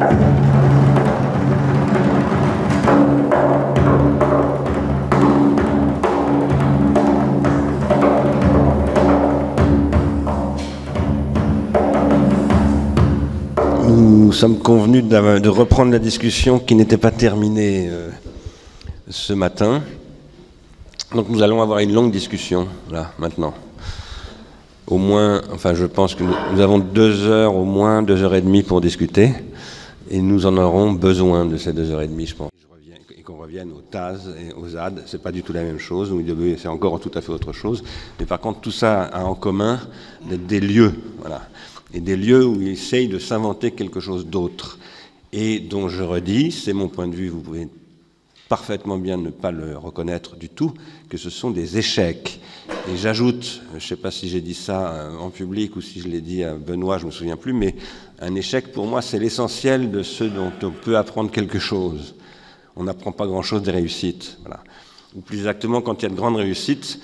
Nous sommes convenus de reprendre la discussion qui n'était pas terminée euh, ce matin. Donc nous allons avoir une longue discussion, là, maintenant. Au moins, enfin je pense que nous, avons deux heures, au moins deux heures et demie pour discuter, et nous en aurons besoin de ces deux heures et demie, je pense. Et qu'on revienne aux TAS et aux ZAD, c'est pas du tout la même chose, c'est encore tout à fait autre chose, mais par contre tout ça a en commun d'être des lieux, voilà, et des lieux où ils essayent de s'inventer quelque chose d'autre, et dont je redis, c'est mon point de vue, vous pouvez parfaitement bien ne pas le reconnaître du tout, que ce sont des échecs. Et j'ajoute, je ne sais pas si j'ai dit ça euh, en public ou si je l'ai dit à Benoît, je ne me souviens plus, mais un échec pour moi c'est l'essentiel de ce dont on peut apprendre quelque chose. On n'apprend pas grand-chose des réussites. Voilà. Ou plus exactement, quand il y a de grandes réussites,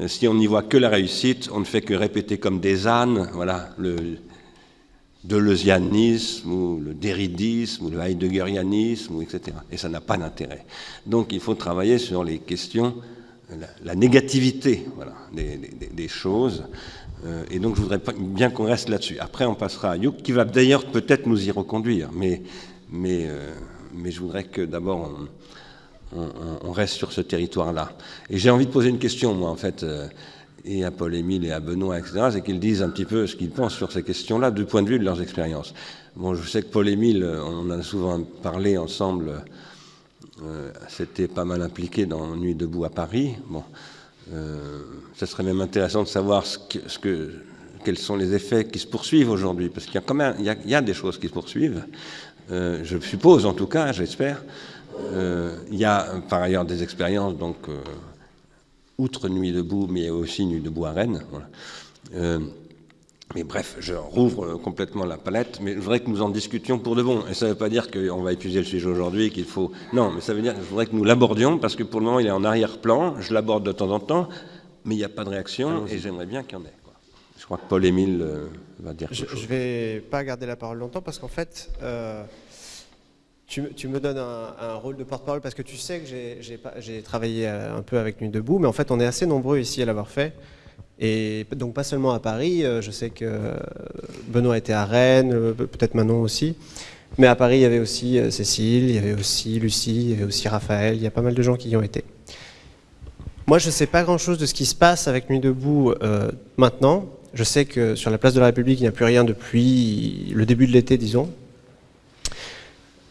euh, si on n'y voit que la réussite, on ne fait que répéter comme des ânes, voilà, le, deleuzianisme ou le déridisme ou le heideggerianisme, etc. Et ça n'a pas d'intérêt. Donc il faut travailler sur les questions, la, négativité voilà, des, choses. Euh, et donc je voudrais bien qu'on reste là-dessus. Après on passera à Youk, qui va d'ailleurs peut-être nous y reconduire. Mais, mais, euh, mais je voudrais que d'abord on, reste sur ce territoire-là. Et j'ai envie de poser une question, moi, en fait. Euh, et à Paul-Émile et à Benoît, etc., c'est qu'ils disent un petit peu ce qu'ils pensent sur ces questions-là du point de vue de leurs expériences. Bon, je sais que Paul-Émile, on en a souvent parlé ensemble, euh, c'était pas mal impliqué dans Nuit debout à Paris. Bon, euh, ça serait même intéressant de savoir ce que, quels sont les effets qui se poursuivent aujourd'hui, parce qu'il y a quand même des choses qui se poursuivent, euh, je suppose en tout cas, j'espère. Euh, il y a par ailleurs des expériences donc euh, outre Nuit debout, mais aussi Nuit debout à Rennes. Euh, mais bref, je rouvre complètement la palette, mais je voudrais que nous en discutions pour de bon. Et ça ne veut pas dire qu'on va épuiser le sujet aujourd'hui, qu'il faut... Non, mais ça veut dire que je voudrais que nous l'abordions, parce que pour le moment, il est en arrière-plan, je l'aborde de temps en temps, mais il n'y a pas de réaction, et j'aimerais bien qu'il y en ait. Quoi. Je crois que Paul-Émile euh, va dire Je ne vais pas garder la parole longtemps, parce qu'en fait... Euh tu, me donnes un, rôle de porte-parole parce que tu sais que j'ai travaillé euh, un peu avec Nuit Debout, mais en fait on est assez nombreux ici à l'avoir fait. Et donc pas seulement à Paris, euh, je sais que Benoît était à Rennes, euh, peut-être Manon aussi. Mais à Paris, il y avait aussi Cécile, il y avait aussi Lucie, il y avait aussi Raphaël, il y a pas mal de gens qui y ont été. Moi, je ne sais pas grand-chose de ce qui se passe avec Nuit Debout maintenant. Je sais que sur la place de la République, il n'y a plus rien depuis le début de l'été, disons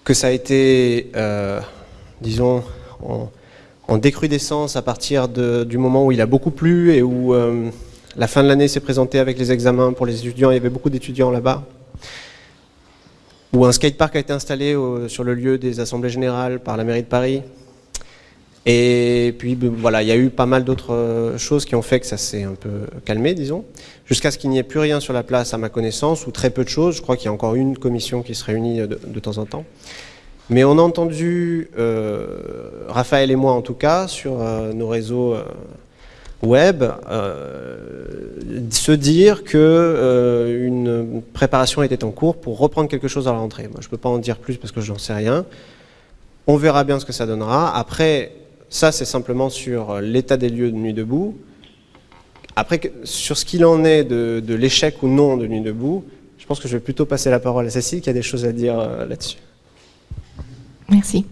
que ça a été, euh, disons, en, décrudescence à partir du moment où il a beaucoup plu et où euh, la fin de l'année s'est présentée avec les examens pour les étudiants. Il y avait beaucoup d'étudiants là-bas. Où un skatepark a été installé sur le lieu des assemblées générales par la mairie de Paris. Et puis ben, voilà, il y a eu pas mal d'autres euh, choses qui ont fait que ça s'est un peu calmé, disons, jusqu'à ce qu'il n'y ait plus rien sur la place à ma connaissance, ou très peu de choses. Je crois qu'il y a encore une commission qui se réunit de, temps en temps. Mais on a entendu, euh, Raphaël et moi en tout cas, sur euh, nos réseaux web, se dire que une préparation était en cours pour reprendre quelque chose à la rentrée. Moi, je ne peux pas en dire plus parce que je n'en sais rien. On verra bien ce que ça donnera. Après, ça, c'est simplement sur euh, l'état des lieux de Nuit debout. Après, sur ce qu'il en est de, l'échec ou non de Nuit debout, je pense que je vais plutôt passer la parole à Cécile qui a des choses à dire euh, là-dessus. Merci.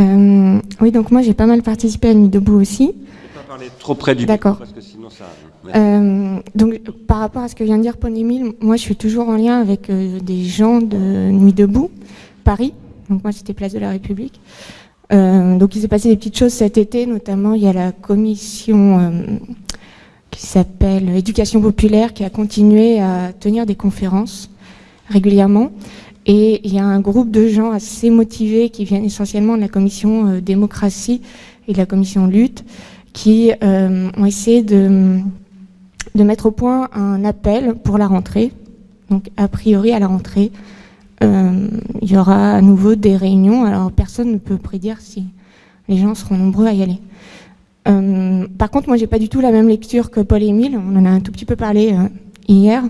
Euh, oui, donc moi j'ai pas mal participé à Nuit debout aussi. pas parler trop près du micro parce que sinon ça. donc par rapport à ce que vient de dire Paul Émile, moi je suis toujours en lien avec des gens de Nuit debout, Paris. Donc moi c'était Place de la République. Euh, donc il s'est passé des petites choses cet été, notamment il y a la commission euh, qui s'appelle Éducation populaire qui a continué à tenir des conférences régulièrement. Et il y a un groupe de gens assez motivés qui viennent essentiellement de la commission euh, démocratie et de la commission lutte qui ont essayé de, de mettre au point un appel pour la rentrée, donc a priori à la rentrée, euh, il y aura à nouveau des réunions. Alors personne ne peut prédire si les gens seront nombreux à y aller. Euh, par contre, moi, j'ai pas du tout la même lecture que Paul et Émile. On en a un tout petit peu parlé euh, hier.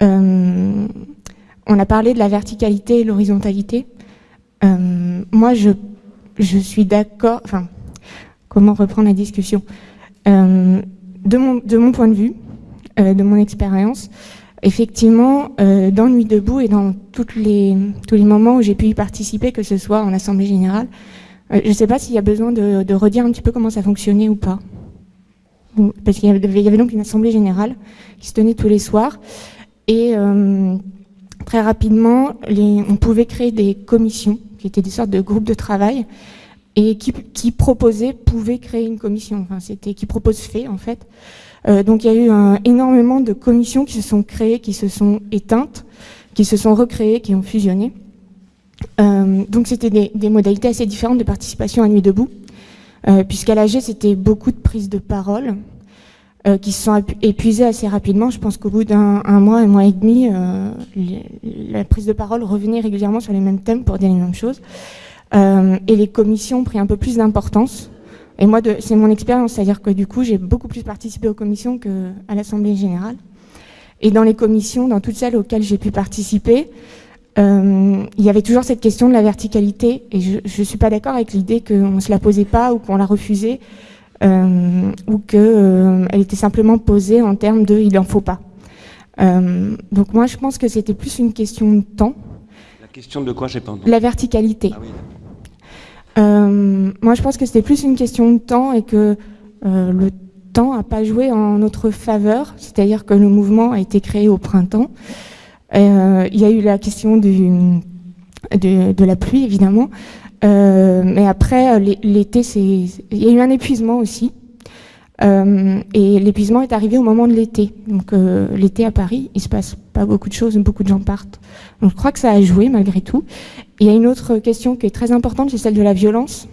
on a parlé de la verticalité et l'horizontalité. moi, je, suis d'accord, enfin, comment reprendre la discussion? De, mon, point de vue, de mon expérience, effectivement, dans Nuit debout et dans tous les moments où j'ai pu y participer, que ce soit en Assemblée Générale, je ne sais pas s'il y a besoin de, de, redire un petit peu comment ça fonctionnait ou pas. Parce qu'il y, y, avait donc une Assemblée Générale qui se tenait tous les soirs. Et euh, très rapidement, les, on pouvait créer des commissions, qui étaient des sortes de groupes de travail, et qui, qui proposaient, pouvaient créer une commission. Enfin, c'était qui propose fait, en fait. Euh, donc il y a eu un, énormément de commissions qui se sont créées, qui se sont éteintes, qui se sont recréées, qui ont fusionné. Euh, donc c'était des, modalités assez différentes de participation à Nuit debout, euh, puisqu'à l'AG c'était beaucoup de prises de parole euh, qui se sont épuisées assez rapidement. Je pense qu'au bout d'un mois, un mois et demi, la prise de parole revenait régulièrement sur les mêmes thèmes pour dire les mêmes choses. Et les commissions ont pris un peu plus d'importance. Et moi, c'est mon expérience, c'est-à-dire que du coup, j'ai beaucoup plus participé aux commissions qu'à l'Assemblée générale. Et dans les commissions, dans toutes celles auxquelles j'ai pu participer, euh, il y avait toujours cette question de la verticalité et je ne suis pas d'accord avec l'idée qu'on ne se la posait pas ou qu'on la refusait euh, ou qu'elle euh, était simplement posée en termes de « il n'en faut pas donc moi je pense que c'était plus une question de temps. La question de quoi j'ai pas entendu La verticalité. Ah oui. Moi je pense que c'était plus une question de temps et que le temps n'a pas joué en notre faveur, c'est-à-dire que le mouvement a été créé au printemps. Euh, il y a eu la question de, la pluie, évidemment. Euh, mais après, l'été, il y a eu un épuisement aussi. Euh, et l'épuisement est arrivé au moment de l'été. Donc euh, l'été à Paris, il se passe pas beaucoup de choses, beaucoup de gens partent. Donc je crois que ça a joué malgré tout. Il y a une autre question qui est très importante, c'est celle de la violence,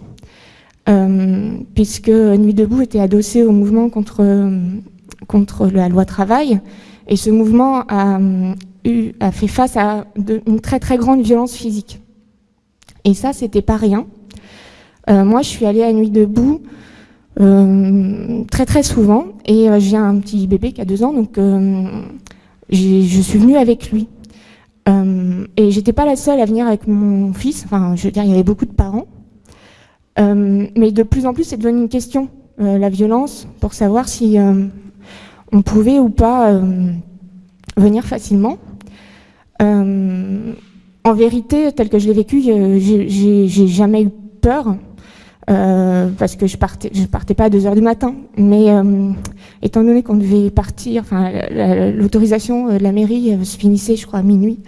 euh, puisque Nuit debout était adossé au mouvement contre contre la loi travail, et ce mouvement a a fait face à une très très grande violence physique. Et ça, c'était pas rien. Euh, moi, je suis allée à Nuit debout euh, très très souvent, et euh, j'ai un petit bébé qui a deux ans, donc je suis venue avec lui. Et j'étais pas la seule à venir avec mon fils. Enfin, je veux dire, il y avait beaucoup de parents. mais de plus en plus, c'est devenu une question, la violence, pour savoir si on pouvait ou pas venir facilement. Euh, en vérité, tel que je l'ai vécu, j'ai jamais eu peur. Euh, parce que je partais, je partais pas à 2 heures du matin. Mais euh, étant donné qu'on devait partir, enfin l'autorisation de la mairie euh, se finissait, je crois, à minuit.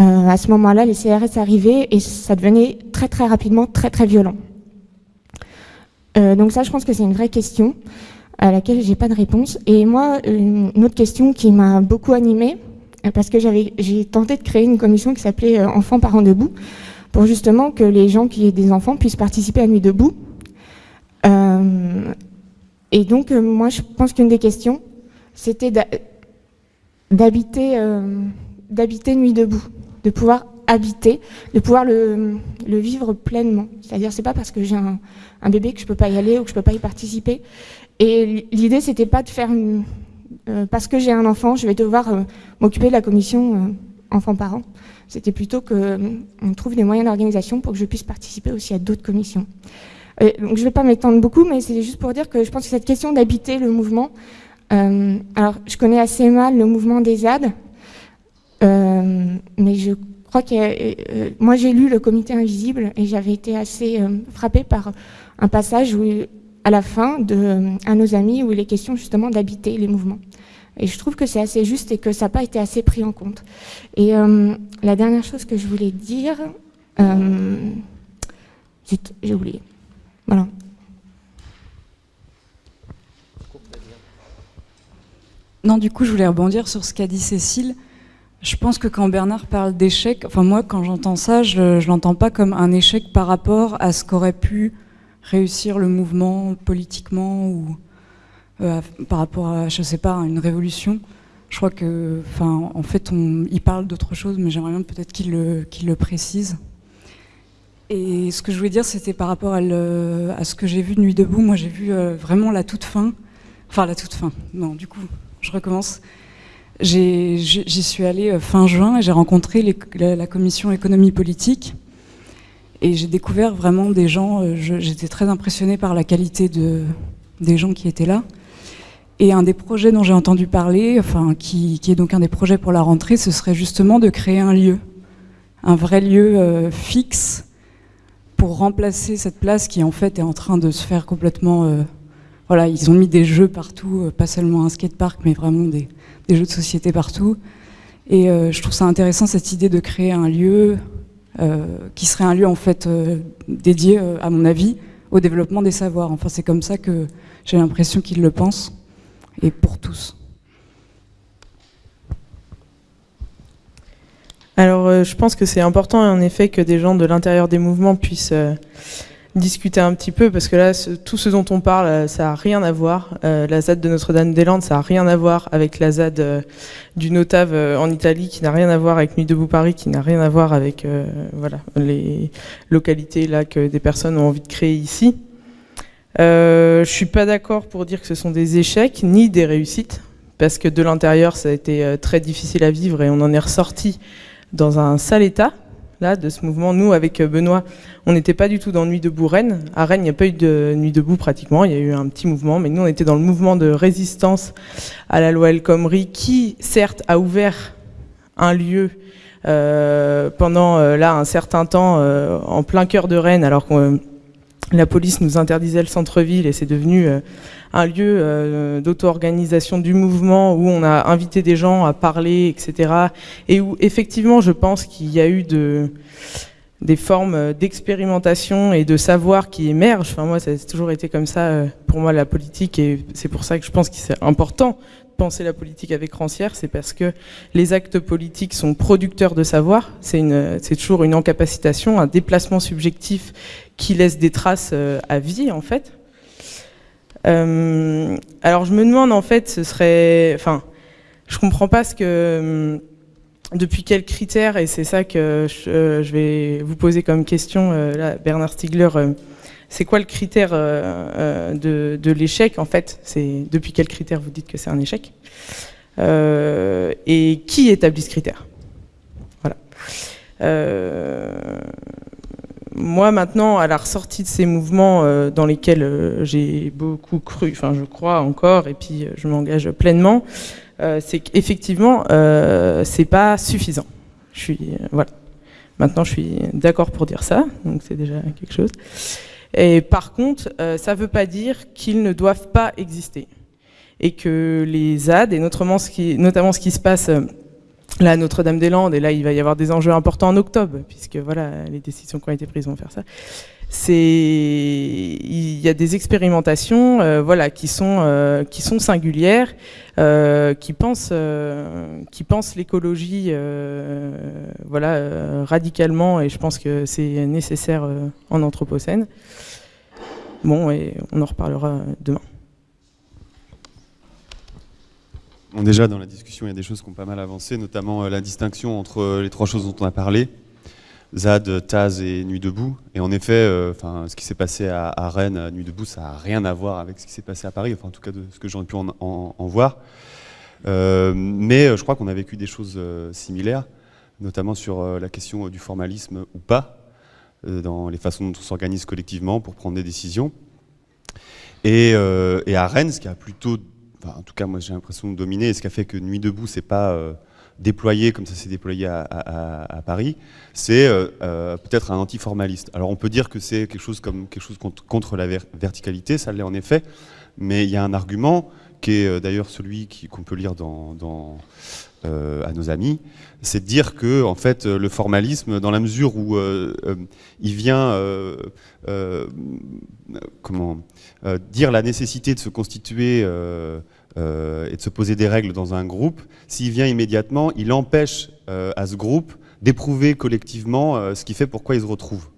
Euh, à ce moment-là, les CRS arrivaient et ça devenait très très rapidement très très violent. Euh, donc ça, je pense que c'est une vraie question à laquelle j'ai pas de réponse. Et moi, une autre question qui m'a beaucoup animée, parce que j'ai tenté de créer une commission qui s'appelait euh, Enfants parents debout, pour justement que les gens qui aient des enfants puissent participer à Nuit debout. Euh, et donc, euh, moi, je pense qu'une des questions, c'était d'habiter euh, Nuit debout, de pouvoir habiter, de pouvoir le, vivre pleinement. C'est-à-dire, c'est pas parce que j'ai un, un, bébé que je peux pas y aller ou que je peux pas y participer. Et l'idée, c'était pas de faire une, euh, parce que j'ai un enfant, je vais devoir euh, m'occuper de la commission euh, enfants-parents. C'était plutôt qu'on trouve des moyens d'organisation pour que je puisse participer aussi à d'autres commissions. donc je ne vais pas m'étendre beaucoup, mais c'est juste pour dire que je pense que cette question d'habiter le mouvement, alors je connais assez mal le mouvement des ZAD, mais je crois que moi j'ai lu le comité invisible et j'avais été assez frappée par un passage où à la fin de, à nos amis où il est question justement d'habiter les mouvements. Et je trouve que c'est assez juste et que ça n'a pas été assez pris en compte. Et euh, la dernière chose que je voulais dire, euh, j'ai oublié. Voilà. Non, du coup, je voulais rebondir sur ce qu'a dit Cécile. Je pense que quand Bernard parle d'échec, enfin moi, quand j'entends ça, je ne l'entends pas comme un échec par rapport à ce qu'aurait pu réussir le mouvement politiquement ou euh, par rapport à, je sais pas, à une révolution. Je crois que, en fait, on, il parle d'autre chose, mais j'aimerais bien peut-être qu'il le, précise. Et ce que je voulais dire, c'était par rapport à, ce que j'ai vu de Nuit debout. Moi, j'ai vu euh, vraiment la toute fin. Enfin, la toute fin. Non, du coup, je recommence. J'y suis allée fin juin et j'ai rencontré la, commission économie politique. Et j'ai découvert vraiment des gens, j'étais très impressionnée par la qualité de, des gens qui étaient là. Et un des projets dont j'ai entendu parler, enfin, qui, est donc un des projets pour la rentrée, ce serait justement de créer un lieu, un vrai lieu euh, fixe pour remplacer cette place qui en fait est en train de se faire complètement... Euh, voilà, ils ont mis des jeux partout, euh, pas seulement un skatepark, mais vraiment des, jeux de société partout. Et je trouve ça intéressant cette idée de créer un lieu qui serait un lieu en fait dédié, à mon avis, au développement des savoirs. Enfin, c'est comme ça que j'ai l'impression qu'ils le pensent et pour tous. Alors, euh, je pense que c'est important, en effet, que des gens de l'intérieur des mouvements puissent euh, discuter un petit peu, parce que là, tout ce dont on parle, euh, ça n'a rien à voir. la ZAD de Notre-Dame-des-Landes, ça n'a rien à voir avec la ZAD du Notave en Italie, qui n'a rien à voir avec Nuit debout Paris, qui n'a rien à voir avec voilà, les localités là que des personnes ont envie de créer ici. Euh, je suis pas d'accord pour dire que ce sont des échecs ni des réussites, parce que de l'intérieur, ça a été euh, très difficile à vivre et on en est ressorti dans un sale état là de ce mouvement. Nous, avec euh, Benoît, on n'était pas du tout dans Nuit debout Rennes. À Rennes, il n'y a pas eu de Nuit debout pratiquement. Il y a eu un petit mouvement, mais nous, on était dans le mouvement de résistance à la loi El Khomri, qui certes a ouvert un lieu euh, pendant là un certain temps en plein cœur de Rennes, alors qu'on la police nous interdisait le centre-ville et c'est devenu euh, un lieu euh, d'auto-organisation du mouvement où on a invité des gens à parler, etc. Et où effectivement, je pense qu'il y a eu de, des formes d'expérimentation et de savoir qui émergent. Enfin, moi, ça a toujours été comme ça euh, pour moi la politique et c'est pour ça que je pense que c'est important penser la politique avec Rancière, c'est parce que les actes politiques sont producteurs de savoir. C'est toujours une incapacitation, un déplacement subjectif qui laisse des traces euh, à vie, en fait. Euh, alors je me demande, en fait, ce serait... Enfin, je comprends pas ce que... Hum, depuis quels critères, et c'est ça que je, euh, vais vous poser comme question, là, Bernard Stiegler, c'est quoi le critère euh, euh, de, l'échec en fait? C'est depuis quel critère vous dites que c'est un échec? Euh, Et qui établit ce critère? Voilà. moi maintenant, à la ressortie de ces mouvements dans lesquels j'ai beaucoup cru, enfin je crois encore, et puis je m'engage pleinement, c'est qu'effectivement, c'est pas suffisant. Voilà. Maintenant, je suis d'accord pour dire ça, donc c'est déjà quelque chose. Et par contre, euh, ça ne veut pas dire qu'ils ne doivent pas exister. Et que les ZAD, et notamment ce qui, notamment ce qui se passe euh, là à Notre-Dame-des-Landes, et là il va y avoir des enjeux importants en octobre, puisque voilà, les décisions qui ont été prises vont faire ça, c'est il y a des expérimentations euh, voilà qui sont sont singulières qui pensent qui pensent l'écologie voilà radicalement et je pense que c'est nécessaire en anthropocène Bon, et on en reparlera demain. déjà, dans la discussion, il y a des choses qui ont pas mal avancé, notamment euh, la distinction entre euh, les trois choses dont on a parlé, ZAD, Taz et Nuit debout. Et en effet, euh, ce qui s'est passé à, Rennes, à Nuit debout, ça n'a rien à voir avec ce qui s'est passé à Paris, enfin en tout cas de ce que j'aurais pu en, voir. mais je crois qu'on a vécu des choses similaires, notamment sur la question du formalisme ou pas. Euh, dans les façons dont on s'organise collectivement pour prendre des décisions. Et, euh, à Rennes, ce qui a plutôt, en tout cas moi j'ai l'impression de dominer, et ce qui a fait que Nuit debout c'est pas euh, déployé comme ça s'est déployé à, Paris, c'est peut-être un antiformaliste. Alors on peut dire que c'est quelque chose comme quelque chose contre, la verticalité, ça l'est en effet, mais il y a un argument qui est d'ailleurs celui qu'on peut lire dans euh, à nos amis, c'est de dire que en fait le formalisme, dans la mesure où euh, euh, il vient comment dire la nécessité de se constituer et de se poser des règles dans un groupe, s'il vient immédiatement, il empêche à ce groupe d'éprouver collectivement ce qui fait pourquoi il se retrouve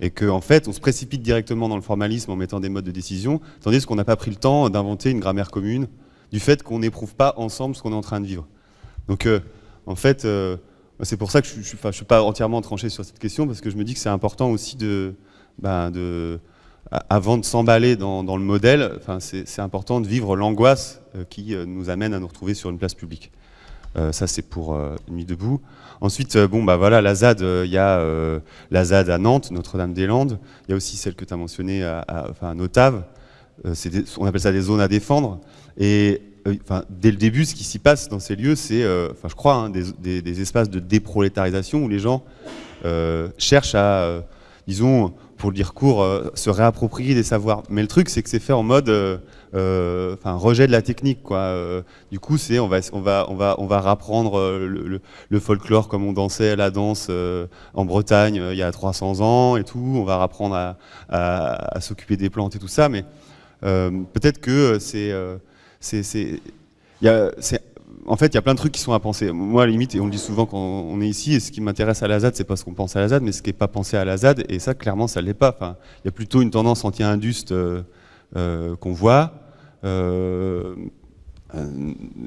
et qu'en en fait on se précipite directement dans le formalisme en mettant des modes de décision, tandis qu'on n'a pas pris le temps d'inventer une grammaire commune du fait qu'on n'éprouve pas ensemble ce qu'on est en train de vivre. Donc, euh, en fait, euh, c'est pour ça que je ne suis, pas entièrement tranché sur cette question, parce que je me dis que c'est important aussi de, ben, avant de s'emballer dans, le modèle, c'est important de vivre l'angoisse euh, qui nous amène à nous retrouver sur une place publique. ça, c'est pour Nuit debout. Ensuite, bon, bah voilà, la ZAD, il y a la ZAD à Nantes, Notre-Dame-des-Landes. Il y a aussi celle que tu as mentionnée à, à, à Notave. on appelle ça des zones à défendre. Et enfin, dès le début, ce qui s'y passe dans ces lieux, c'est, enfin, je crois, hein, des, des, espaces de déprolétarisation où les gens cherchent à, disons, pour le dire court, euh, se réapproprier des savoirs. Mais le truc, c'est que c'est fait en mode euh, euh, enfin, rejet de la technique. Quoi. du coup, c'est on va, on, va, on, va, on va rapprendre le, folklore comme on dansait la danse en Bretagne il y a 300 ans et tout. On va rapprendre à, s'occuper des plantes et tout ça. Mais peut-être que c'est c'est en fait, il y a plein de trucs qui sont à penser. Moi, à la limite, et on le dit souvent quand on est ici, et ce qui m'intéresse à la ZAD, c'est parce qu'on pense à la ZAD, mais ce qui n'est pas pensé à la ZAD, et ça, clairement, ça ne l'est pas. Enfin, il y a plutôt une tendance anti-induste euh, euh, qu'on voit. Euh,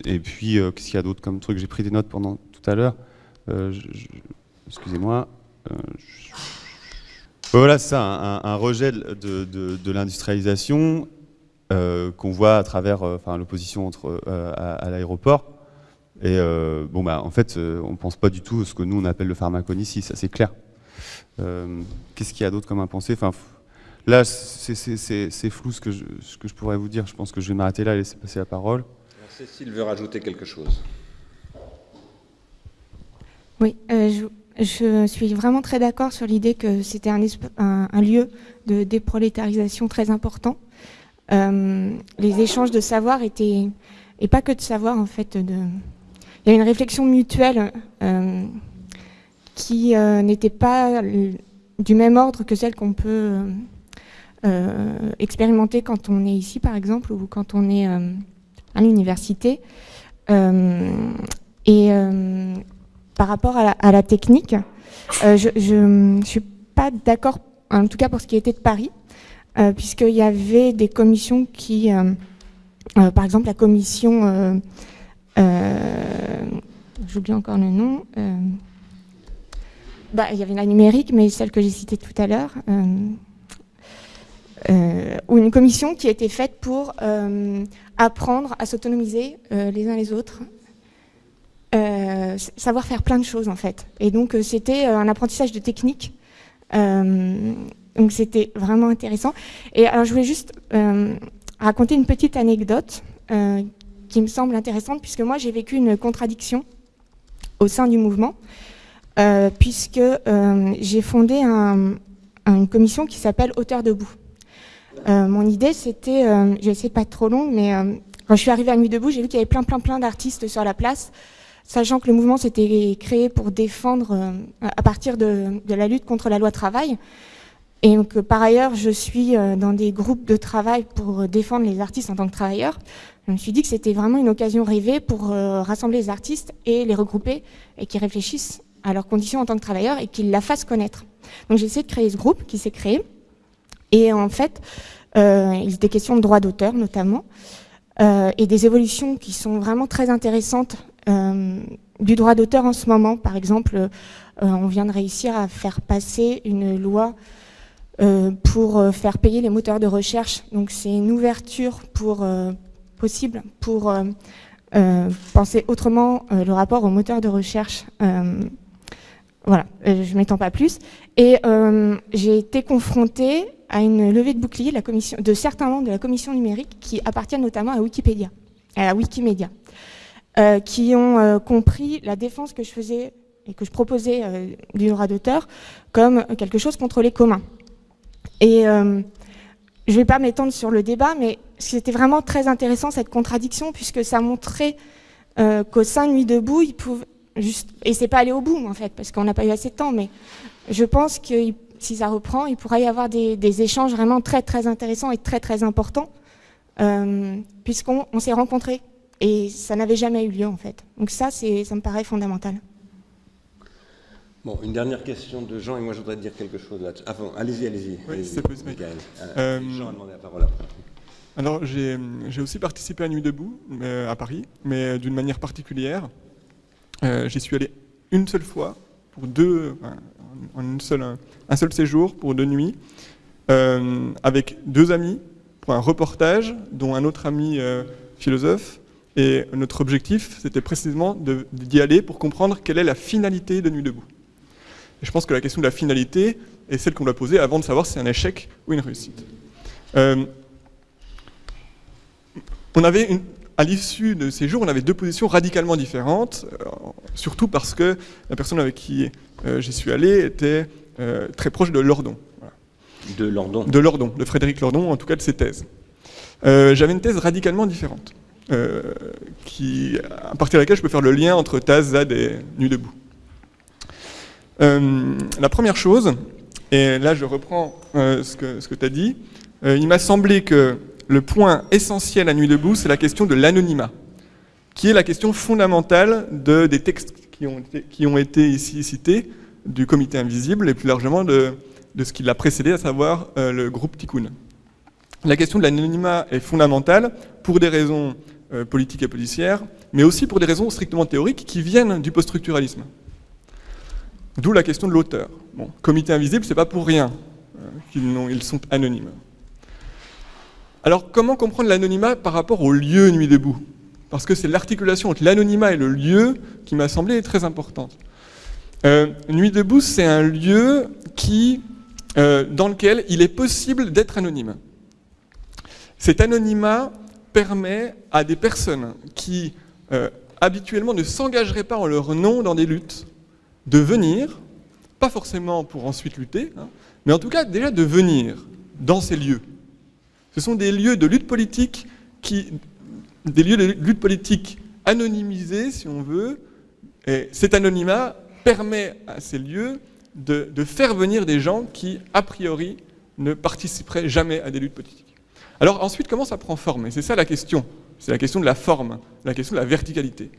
et puis, qu'est-ce qu'il y a d'autre comme truc? J'ai pris des notes pendant tout à l'heure. Excusez-moi. Voilà, c'est ça, un, rejet de, l'industrialisation qu'on voit à travers l'opposition à l'aéroport. Et euh, bon, bah, en fait, euh, on ne pense pas du tout à ce que nous, on appelle le pharmacone ici, ça c'est clair. Euh, qu'est-ce qu'il y a d'autre comme à penser? Enfin, Là, c'est flou ce que, je, ce que je pourrais vous dire. Je pense que je vais m'arrêter là et laisser passer la parole. Cécile veut rajouter quelque chose. Oui, je, je, suis vraiment très d'accord sur l'idée que c'était un, un, lieu de déprolétarisation très important. les échanges de savoir étaient, et pas que de savoir en fait, de, il y a une réflexion mutuelle euh, qui euh, n'était pas du même ordre que celle qu'on peut euh, expérimenter quand on est ici, par exemple, ou quand on est à l'université. et par rapport à la, technique, je ne suis pas d'accord, en tout cas pour ce qui était de Paris, puisqu'il y avait des commissions qui, par exemple la commission j'oublie encore le nom. Euh, bah, il y avait la numérique, mais celle que j'ai citée tout à l'heure. Euh, ou une commission qui a été faite pour apprendre à s'autonomiser les uns les autres, savoir faire plein de choses en fait. Et donc c'était un apprentissage de technique. donc c'était vraiment intéressant. Et alors je voulais juste raconter une petite anecdote qui me semble intéressante, puisque moi j'ai vécu une contradiction au sein du mouvement, euh, puisque euh, j'ai fondé une commission qui s'appelle Auteur debout. Euh, mon idée c'était, je vais essayer de pas être trop long, mais quand je suis arrivée à Nuit debout, j'ai vu qu'il y avait plein plein plein d'artistes sur la place, sachant que le mouvement s'était créé pour défendre, à partir de, de, la lutte contre la loi travail, et que par ailleurs je suis dans des groupes de travail pour défendre les artistes en tant que travailleurs. Je me suis dit que c'était vraiment une occasion rêvée pour euh, rassembler les artistes et les regrouper et qu'ils réfléchissent à leurs conditions en tant que travailleurs et qu'ils la fassent connaître. Donc j'ai essayé de créer ce groupe qui s'est créé. Et en fait, euh, il était question de droits d'auteur notamment euh, et des évolutions qui sont vraiment très intéressantes du droit d'auteur en ce moment. Par exemple, on vient de réussir à faire passer une loi pour faire payer les moteurs de recherche. Donc c'est une ouverture pour possible pour euh, euh, penser autrement euh, le rapport au moteur de recherche. voilà, je ne m'étends pas plus. Et j'ai été confrontée à une levée de bouclier de certains membres de la commission numérique qui appartiennent notamment à Wikipédia, à Wikimedia, qui ont compris la défense que je faisais et que je proposais du droit d'auteur comme quelque chose contre les communs. Et je ne vais pas m'étendre sur le débat, mais c'était vraiment très intéressant cette contradiction, puisque ça montrait euh, qu'au sein de Nuit debout, il pouvait juste, et c'est pas aller au bout en fait, parce qu'on n'a pas eu assez de temps, mais je pense que si ça reprend, il pourrait y avoir des, échanges vraiment très très intéressants et très très importants, euh, puisqu'on s'est rencontrés et ça n'avait jamais eu lieu en fait. Donc ça, ça me paraît fondamental. Bon, une dernière question de Jean, et moi je voudrais dire quelque chose là-dessus. Ah, allez-y, allez-y. Oui, c'est possible. Euh, Jean a demandé la parole après. Alors, j'ai aussi participé à Nuit debout euh, à Paris, mais d'une manière particulière. Euh, J'y suis allé une seule fois, pour deux, en une seule, un seul séjour, pour deux nuits, euh, avec deux amis, pour un reportage, dont un autre ami philosophe, Et notre objectif, c'était précisément d'y aller pour comprendre quelle est la finalité de Nuit debout. Et je pense que la question de la finalité est celle qu'on doit poser avant de savoir si c'est un échec ou une réussite. Euh, on avait une, à l'issue de ces jours, on avait deux positions radicalement différentes, euh, surtout parce que la personne avec qui euh, j'y suis allé était très proche de Lordon. De Lordon De Lordon, de Frédéric Lordon, en tout cas de ses thèses. J'avais une thèse radicalement différente, qui, à partir de laquelle je peux faire le lien entre Taz, Zad et Nuit debout. La première chose, et là je reprends ce que, ce que tu as dit, il m'a semblé que le point essentiel à Nuit debout, c'est la question de l'anonymat, qui est la question fondamentale de, des textes qui ont, été, ici cités, du comité invisible et plus largement de, ce qui l'a précédé, à savoir euh, le groupe Tikkun. La question de l'anonymat est fondamentale pour des raisons euh, politiques et policières, mais aussi pour des raisons strictement théoriques qui viennent du post-structuralisme. D'où la question de l'auteur. Bon, comité invisible, c'est pas pour rien euh, qu'ils sont anonymes. Alors comment comprendre l'anonymat par rapport au lieu Nuit debout? Parce que c'est l'articulation entre l'anonymat et le lieu qui m'a semblé très importante. Euh, Nuit debout, c'est un lieu qui, euh, dans lequel il est possible d'être anonyme. Cet anonymat permet à des personnes qui habituellement ne s'engageraient pas en leur nom dans des luttes de venir, pas forcément pour ensuite lutter, hein, mais en tout cas déjà de venir dans ces lieux. Ce sont des lieux de lutte politique des lieux de lutte politique anonymisés, si on veut. Et cet anonymat permet à ces lieux de, de, faire venir des gens qui, a priori, ne participeraient jamais à des luttes politiques. Alors ensuite, comment ça prend forme? Et c'est ça la question. C'est la question de la forme, la question de la verticalité.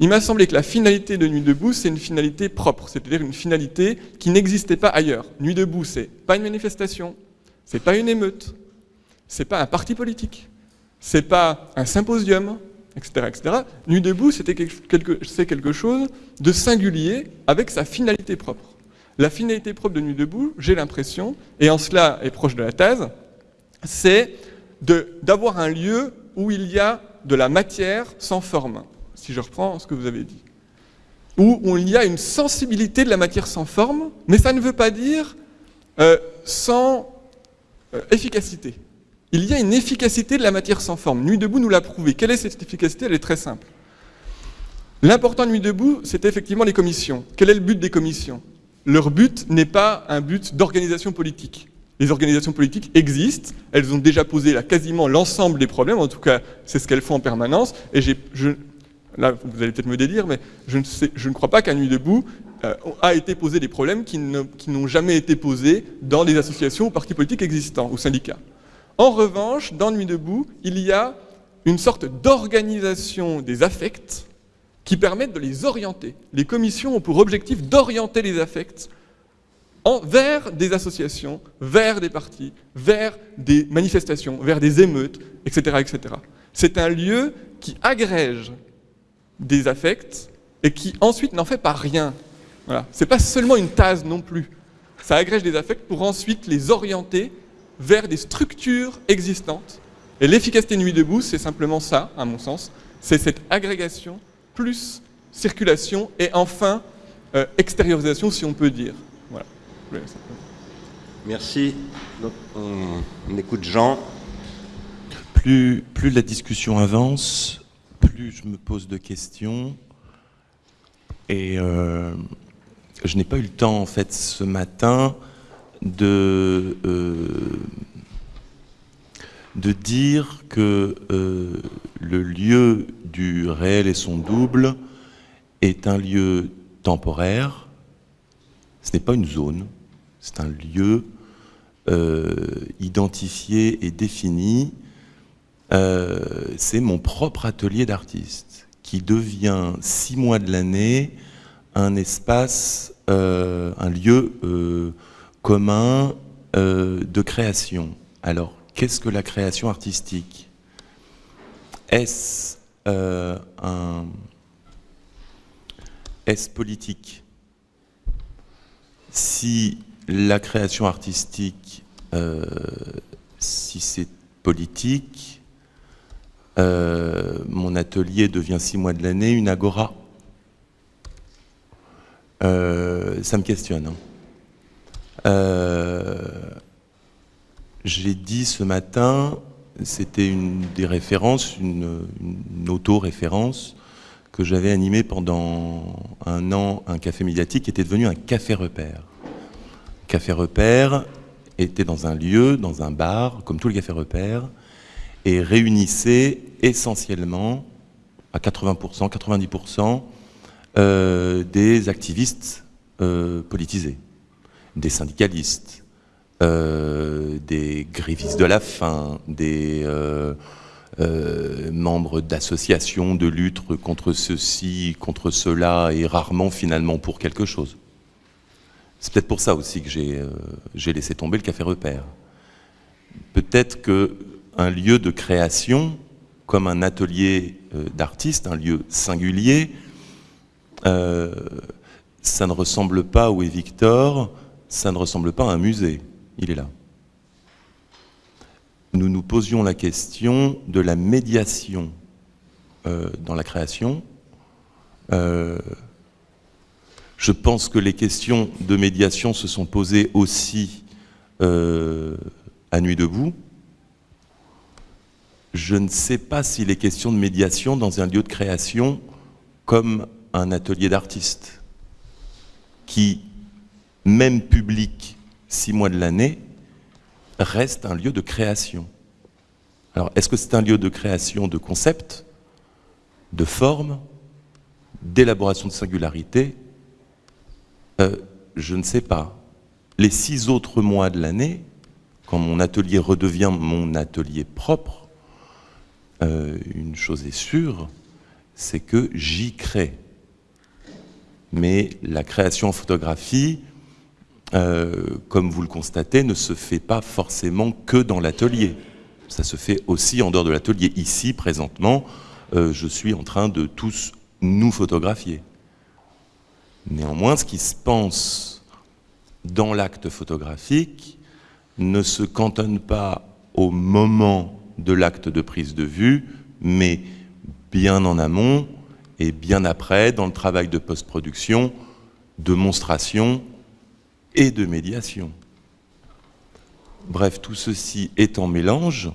Il m'a semblé que la finalité de Nuit debout, c'est une finalité propre, c'est-à-dire une finalité qui n'existait pas ailleurs. Nuit debout, c'est pas une manifestation, c'est pas une émeute, c'est pas un parti politique, c'est pas un symposium, etc. etc. Nuit debout, c'est quelque, quelque chose de singulier avec sa finalité propre. La finalité propre de Nuit debout, j'ai l'impression, et en cela est proche de la thèse, c'est d'avoir un lieu où il y a de la matière sans forme, si je reprends ce que vous avez dit. Où, il y a une sensibilité de la matière sans forme, mais ça ne veut pas dire euh, sans euh, efficacité. Il y a une efficacité de la matière sans forme. Nuit debout nous l'a prouvé. Quelle est cette efficacité? Elle est très simple. L'important de Nuit debout, c'est effectivement les commissions. Quel est le but des commissions? Leur but n'est pas un but d'organisation politique. Les organisations politiques existent, elles ont déjà posé là, quasiment l'ensemble des problèmes, en tout cas c'est ce qu'elles font en permanence, et je, là vous allez peut-être me dédire, mais je ne, crois pas qu'à Nuit debout euh, a été posé des problèmes qui n'ont jamais été posés dans les associations ou partis politiques existants, ou syndicats. En revanche, dans Nuit debout, il y a une sorte d'organisation des affects qui permettent de les orienter. Les commissions ont pour objectif d'orienter les affects vers des associations, vers des partis, vers des manifestations, vers des émeutes, etc. etc. C'est un lieu qui agrège des affects et qui ensuite n'en fait pas rien. Voilà. Ce n'est pas seulement une tase non plus. Ça agrège des affects pour ensuite les orienter vers des structures existantes. Et l'efficacité Nuit debout, c'est simplement ça, à mon sens. C'est cette agrégation plus circulation et enfin euh, extériorisation, si on peut dire. Voilà. Merci. Donc, on, écoute Jean. Plus, plus la discussion avance, je me pose de questions. Et euh, je n'ai pas eu le temps, en fait, ce matin, de, euh, de dire que euh, le lieu du réel et son double est un lieu temporaire, ce n'est pas une zone, c'est un lieu identifié et défini. C'est mon propre atelier d'artiste qui devient six mois de l'année un espace, un lieu commun euh, de création. Alors, qu'est-ce que la création artistique? Est-ce euh, un... Est-ce politique? Si la création artistique, euh, si c'est politique, mon atelier devient six mois de l'année une agora. ça me questionne. Hein. J'ai dit ce matin, c'était une des références, une, auto-référence que j'avais animée pendant un an, un café médiatique qui était devenu un café repère. Café repère était dans un lieu, dans un bar, comme tous les cafés repères, et réunissait essentiellement, à 80%, 90%, euh, des activistes euh, politisés, des syndicalistes, euh, des grévistes de la faim, des membres d'associations de lutte contre ceci, contre cela, et rarement finalement pour quelque chose. C'est peut-être pour ça aussi que j'ai laissé tomber le café repère. Peut-être qu'un lieu de création, comme un atelier d'artiste, un lieu singulier, ça ne ressemble pas, où est Victor, ça ne ressemble pas à un musée il est là. Nous nous posions la question de la médiation euh, dans la création. Euh, je pense que les questions de médiation se sont posées aussi euh, à Nuit debout. Je ne sais pas s'il est question de médiation dans un lieu de création comme un atelier d'artiste, qui, même public, six mois de l'année, reste un lieu de création. Alors, est-ce que c'est un lieu de création de concepts, de formes, d'élaboration de singularité? Euh, Je ne sais pas. Les six autres mois de l'année, quand mon atelier redevient mon atelier propre, euh, une chose est sûre, c'est que j'y crée. Mais la création en photographie, euh, comme vous le constatez, ne se fait pas forcément que dans l'atelier. Ça se fait aussi en dehors de l'atelier. Ici, présentement, euh, je suis en train de tous nous photographier. Néanmoins, ce qui se pense dans l'acte photographique ne se cantonne pas au moment de l'acte de prise de vue, mais bien en amont et bien après, dans le travail de post-production, de monstration et de médiation. Bref, tout ceci est en mélange.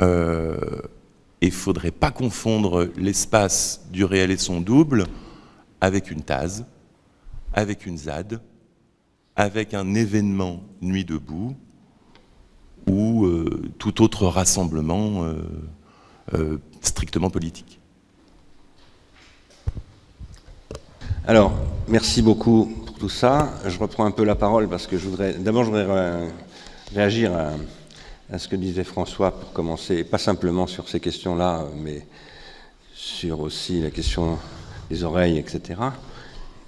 Euh, il ne faudrait pas confondre l'espace du réel et son double avec une TASE, avec une ZAD, avec un événement Nuit debout ou euh, tout autre rassemblement euh, strictement politique. Alors, merci beaucoup tout ça. Je reprends un peu la parole parce que je voudrais. D'abord, je voudrais réagir à, ce que disait François pour commencer, pas simplement sur ces questions-là, mais sur aussi la question des oreilles, etc.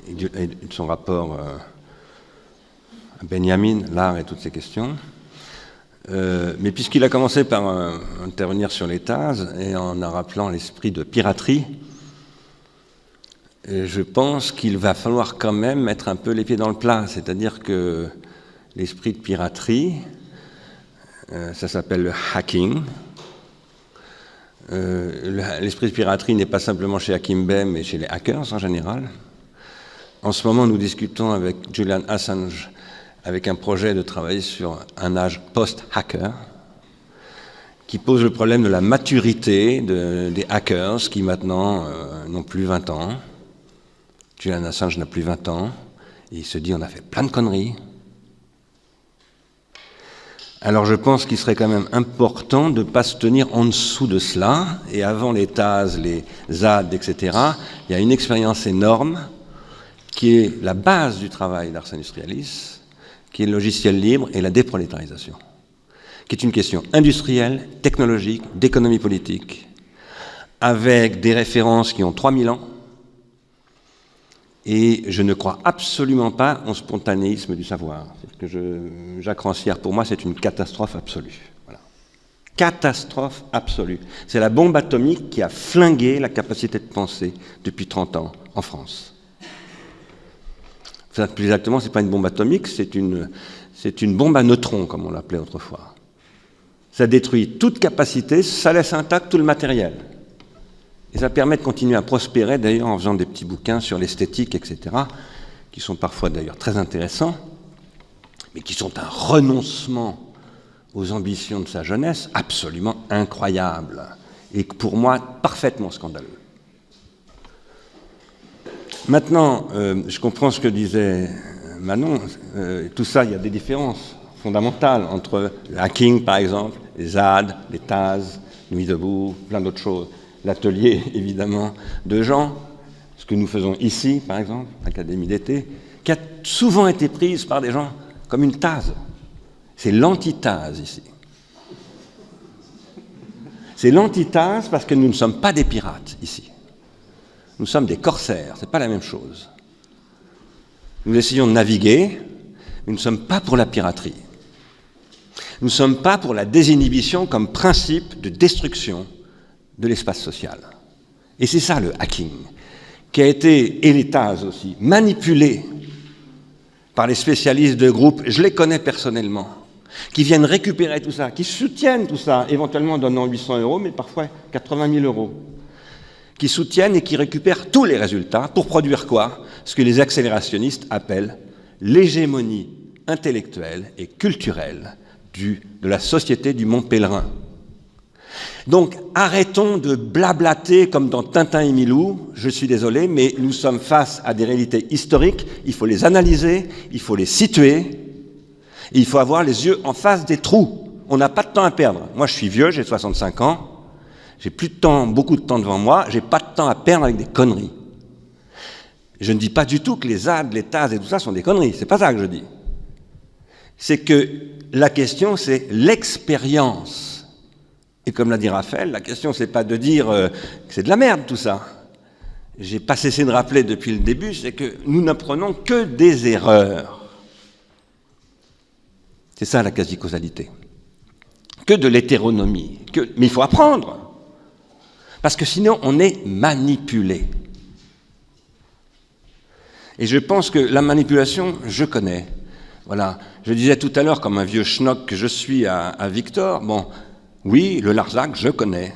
Et, de son rapport euh, à Benjamin, l'art et toutes ces questions. Euh, mais puisqu'il a commencé par euh, intervenir sur les TAS et en rappelant l'esprit de piraterie, je pense qu'il va falloir quand même mettre un peu les pieds dans le plat, c'est-à-dire que l'esprit de piraterie, euh, ça s'appelle le hacking. Euh, l'esprit de piraterie n'est pas simplement chez Akimbe, mais chez les hackers en général. En ce moment, nous discutons avec Julian Assange avec un projet de travailler sur un âge post-hacker qui pose le problème de la maturité des hackers qui maintenant euh, n'ont plus 20 ans Julian Assange n'a plus 20 ans, et il se dit on a fait plein de conneries. Alors je pense qu'il serait quand même important de ne pas se tenir en dessous de cela, et avant les TAS, les ZAD, etc., il y a une expérience énorme qui est la base du travail d'Ars Industrialis, qui est le logiciel libre et la déprolétarisation, qui est une question industrielle, technologique, d'économie politique, avec des références qui ont 3000 ans, et je ne crois absolument pas au spontanéisme du savoir. Que je, Jacques Rancière, pour moi, c'est une catastrophe absolue. Catastrophe absolue. C'est la bombe atomique qui a flingué la capacité de penser depuis 30 ans en France. Plus exactement, ce n'est pas une bombe atomique, c'est une, bombe à neutrons, comme on l'appelait autrefois. Ça détruit toute capacité, ça laisse intact tout le matériel. Et ça permet de continuer à prospérer, d'ailleurs, en faisant des petits bouquins sur l'esthétique, etc., qui sont parfois d'ailleurs très intéressants, mais qui sont un renoncement aux ambitions de sa jeunesse absolument incroyable, et pour moi parfaitement scandaleux. Maintenant, euh, je comprends ce que disait Manon, euh, tout ça, il y a des différences fondamentales entre le hacking, par exemple, les ZAD, les TAS, Nuit debout, plein d'autres choses l'atelier, évidemment, de gens, ce que nous faisons ici, par exemple, l'Académie d'été, qui a souvent été prise par des gens comme une tase. C'est l'antithase ici. C'est l'antithase parce que nous ne sommes pas des pirates ici. Nous sommes des corsaires, ce n'est pas la même chose. Nous essayons de naviguer, mais nous ne sommes pas pour la piraterie. Nous ne sommes pas pour la désinhibition comme principe de destruction de l'espace social. Et c'est ça le hacking, qui a été, et les aussi, manipulé par les spécialistes de groupe, je les connais personnellement, qui viennent récupérer tout ça, qui soutiennent tout ça, éventuellement en donnant 800 euros, mais parfois 80 000 euros, qui soutiennent et qui récupèrent tous les résultats pour produire quoi? Ce que les accélérationnistes appellent l'hégémonie intellectuelle et culturelle de la société du Mont Pèlerin. Donc arrêtons de blablater comme dans Tintin et Milou, je suis désolé, mais nous sommes face à des réalités historiques, il faut les analyser, il faut les situer, il faut avoir les yeux en face des trous. On n'a pas de temps à perdre. Moi je suis vieux, j'ai 65 ans, j'ai plus de temps, beaucoup de temps devant moi, j'ai pas de temps à perdre avec des conneries. Je ne dis pas du tout que les AD, les TAS et tout ça sont des conneries, c'est pas ça que je dis. C'est que la question c'est l'expérience et comme l'a dit Raphaël, la question, c'est pas de dire euh, que c'est de la merde tout ça. J'ai pas cessé de rappeler depuis le début, c'est que nous n'apprenons que des erreurs. C'est ça la quasi-causalité. Que de l'hétéronomie. Mais il faut apprendre. Parce que sinon, on est manipulé. Et je pense que la manipulation, je connais. Voilà. Je disais tout à l'heure, comme un vieux schnock que je suis à, Victor, bon, oui, le Larzac, je connais.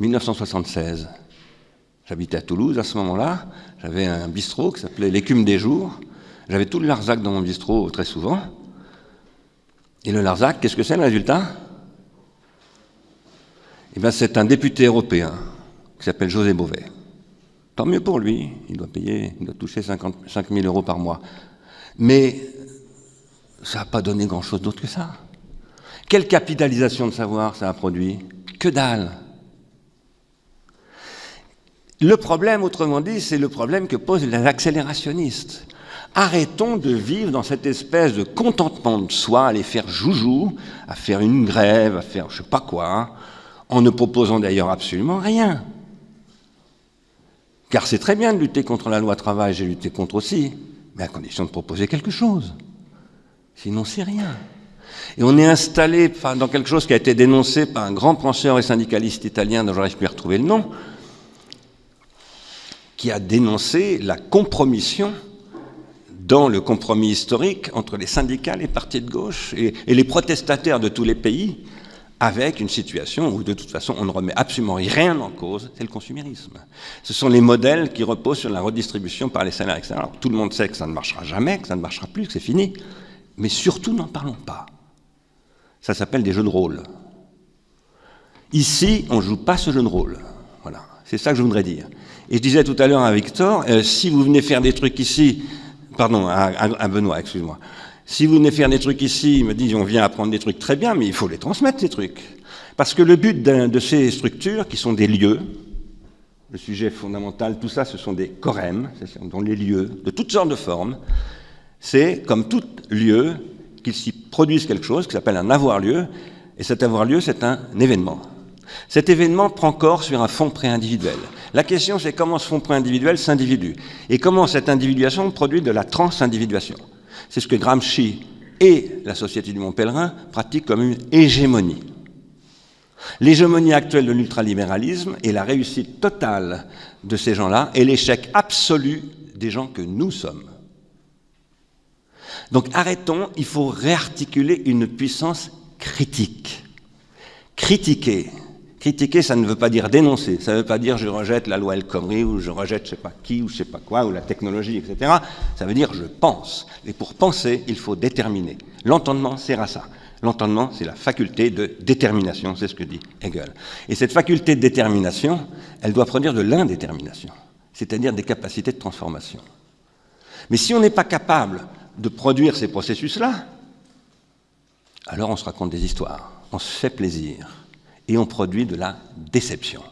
1976. J'habitais à Toulouse à ce moment-là. J'avais un bistrot qui s'appelait L'écume des jours. J'avais tout le Larzac dans mon bistrot très souvent. Et le Larzac, qu'est-ce que c'est le résultat? Eh bien, c'est un député européen qui s'appelle José Beauvais. Tant mieux pour lui, il doit payer, il doit toucher 55 000 euros par mois. Mais ça n'a pas donné grand-chose d'autre que ça. Quelle capitalisation de savoir ça a produit? Que dalle Le problème, autrement dit, c'est le problème que posent les accélérationnistes. Arrêtons de vivre dans cette espèce de contentement de soi, à faire joujou, à faire une grève, à faire je sais pas quoi, en ne proposant d'ailleurs absolument rien. Car c'est très bien de lutter contre la loi travail, j'ai lutté contre aussi, mais à condition de proposer quelque chose. Sinon, c'est rien. Et on est installé dans quelque chose qui a été dénoncé par un grand penseur et syndicaliste italien dont j'arrive plus à retrouver le nom, qui a dénoncé la compromission dans le compromis historique entre les syndicats, les partis de gauche et, les protestataires de tous les pays, avec une situation où de toute façon on ne remet absolument rien en cause, c'est le consumérisme. Ce sont les modèles qui reposent sur la redistribution par les salaires, etc. Alors, tout le monde sait que ça ne marchera jamais, que ça ne marchera plus, que c'est fini, mais surtout n'en parlons pas. Ça s'appelle des jeux de rôle. Ici, on ne joue pas ce jeu de rôle. Voilà, c'est ça que je voudrais dire. Et je disais tout à l'heure à Victor, euh, si vous venez faire des trucs ici, pardon, à, Benoît, excuse-moi, si vous venez faire des trucs ici, il me dit on vient apprendre des trucs très bien, mais il faut les transmettre ces trucs. Parce que le but de ces structures, qui sont des lieux, le sujet fondamental, tout ça, ce sont des corèmes, sont les lieux de toutes sortes de formes, c'est comme tout lieu, qu'il s'y produise quelque chose qui s'appelle un avoir-lieu, et cet avoir-lieu, c'est un événement. Cet événement prend corps sur un fond pré-individuel. La question, c'est comment ce fond pré-individuel s'individue, et comment cette individuation produit de la trans-individuation? C'est ce que Gramsci et la Société du Mont Pèlerin pratiquent comme une hégémonie. L'hégémonie actuelle de l'ultralibéralisme est la réussite totale de ces gens-là et l'échec absolu des gens que nous sommes. Donc arrêtons, il faut réarticuler une puissance critique. Critiquer. Critiquer, ça ne veut pas dire dénoncer, ça ne veut pas dire je rejette la loi El Khomri ou je rejette je sais pas qui ou je sais pas quoi ou la technologie, etc. Ça veut dire je pense. Et pour penser, il faut déterminer. L'entendement sert à ça. L'entendement, c'est la faculté de détermination, c'est ce que dit Hegel. Et cette faculté de détermination, elle doit produire de l'indétermination, c'est-à-dire des capacités de transformation. Mais si on n'est pas capable de produire ces processus-là, alors on se raconte des histoires, on se fait plaisir et on produit de la déception.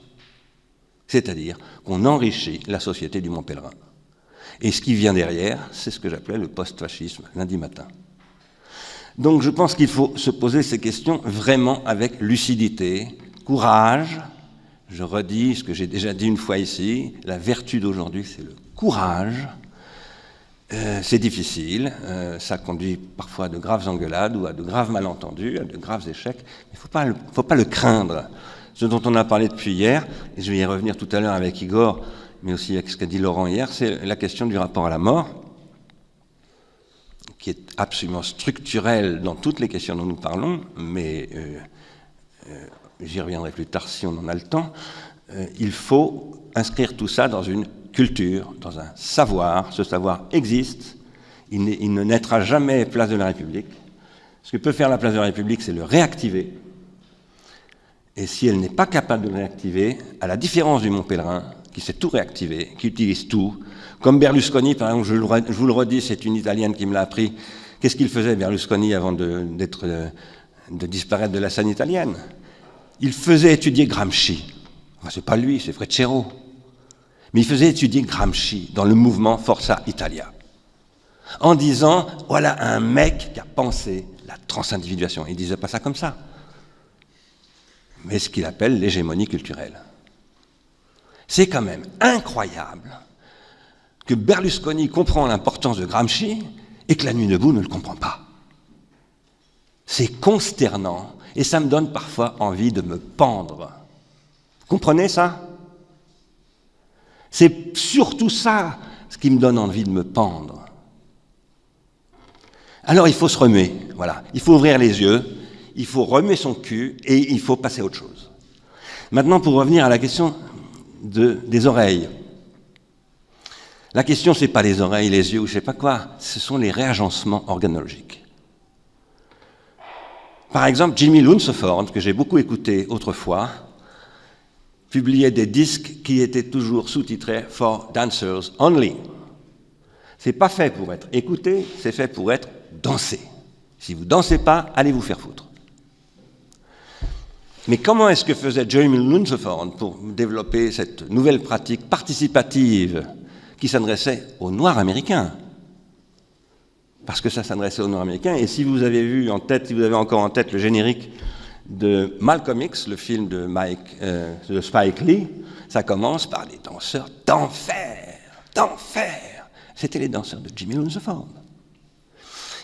C'est-à-dire qu'on enrichit la société du Mont Pèlerin. Et ce qui vient derrière, c'est ce que j'appelais le post-fascisme lundi matin. Donc je pense qu'il faut se poser ces questions vraiment avec lucidité, courage. Je redis ce que j'ai déjà dit une fois ici, la vertu d'aujourd'hui, c'est le courage. Euh, c'est difficile, euh, ça conduit parfois à de graves engueulades ou à de graves malentendus, à de graves échecs. Il ne faut pas le craindre. Ce dont on a parlé depuis hier, et je vais y revenir tout à l'heure avec Igor, mais aussi avec ce qu'a dit Laurent hier, c'est la question du rapport à la mort, qui est absolument structurel dans toutes les questions dont nous parlons, mais euh, j'y reviendrai plus tard si on en a le temps. il faut inscrire tout ça dans une culture, dans un savoir. Ce savoir existe. Il, ne naîtra jamais place de la République. Ce que peut faire la place de la République, c'est le réactiver. Et si elle n'est pas capable de le réactiver, à la différence du Mont Pèlerin, qui sait tout réactiver, qui utilise tout, comme Berlusconi, par exemple, je, vous le redis, c'est une Italienne qui me l'a appris. Qu'est-ce qu'il faisait, Berlusconi, avant de, de, disparaître de la scène italienne? Il faisait étudier Gramsci. C'est pas lui, c'est Freccero. Mais il faisait étudier Gramsci dans le mouvement Forza Italia, en disant voilà un mec qui a pensé la transindividuation. Il ne disait pas ça comme ça, mais ce qu'il appelle l'hégémonie culturelle. C'est quand même incroyable que Berlusconi comprend l'importance de Gramsci et que la nuit debout ne le comprend pas. C'est consternant et ça me donne parfois envie de me pendre. Comprenez ça? C'est surtout ça ce qui me donne envie de me pendre. Alors il faut se remuer, voilà. Il faut ouvrir les yeux, il faut remuer son cul et il faut passer à autre chose. Maintenant, pour revenir à la question des oreilles. La question, ce n'est pas les oreilles, les yeux ou je ne sais pas quoi, ce sont les réagencements organologiques. Par exemple, Jimmy Lunceford, que j'ai beaucoup écouté autrefois, publiait des disques qui étaient toujours sous-titrés For Dancers Only. C'est pas fait pour être écouté, c'est fait pour être dansé. Si vous dansez pas, allez vous faire foutre. Mais comment est-ce que faisait Jeremy Lunceford pour développer cette nouvelle pratique participative qui s'adressait aux Noirs américains? Parce que ça s'adressait aux Noirs américains. Et si vous avez vu en tête, si vous avez encore en tête le générique de Malcolm X, le film de, euh, Spike Lee, ça commence par des danseurs d'enfer, d'enfer. C'était les danseurs de Jimmy Lunceford.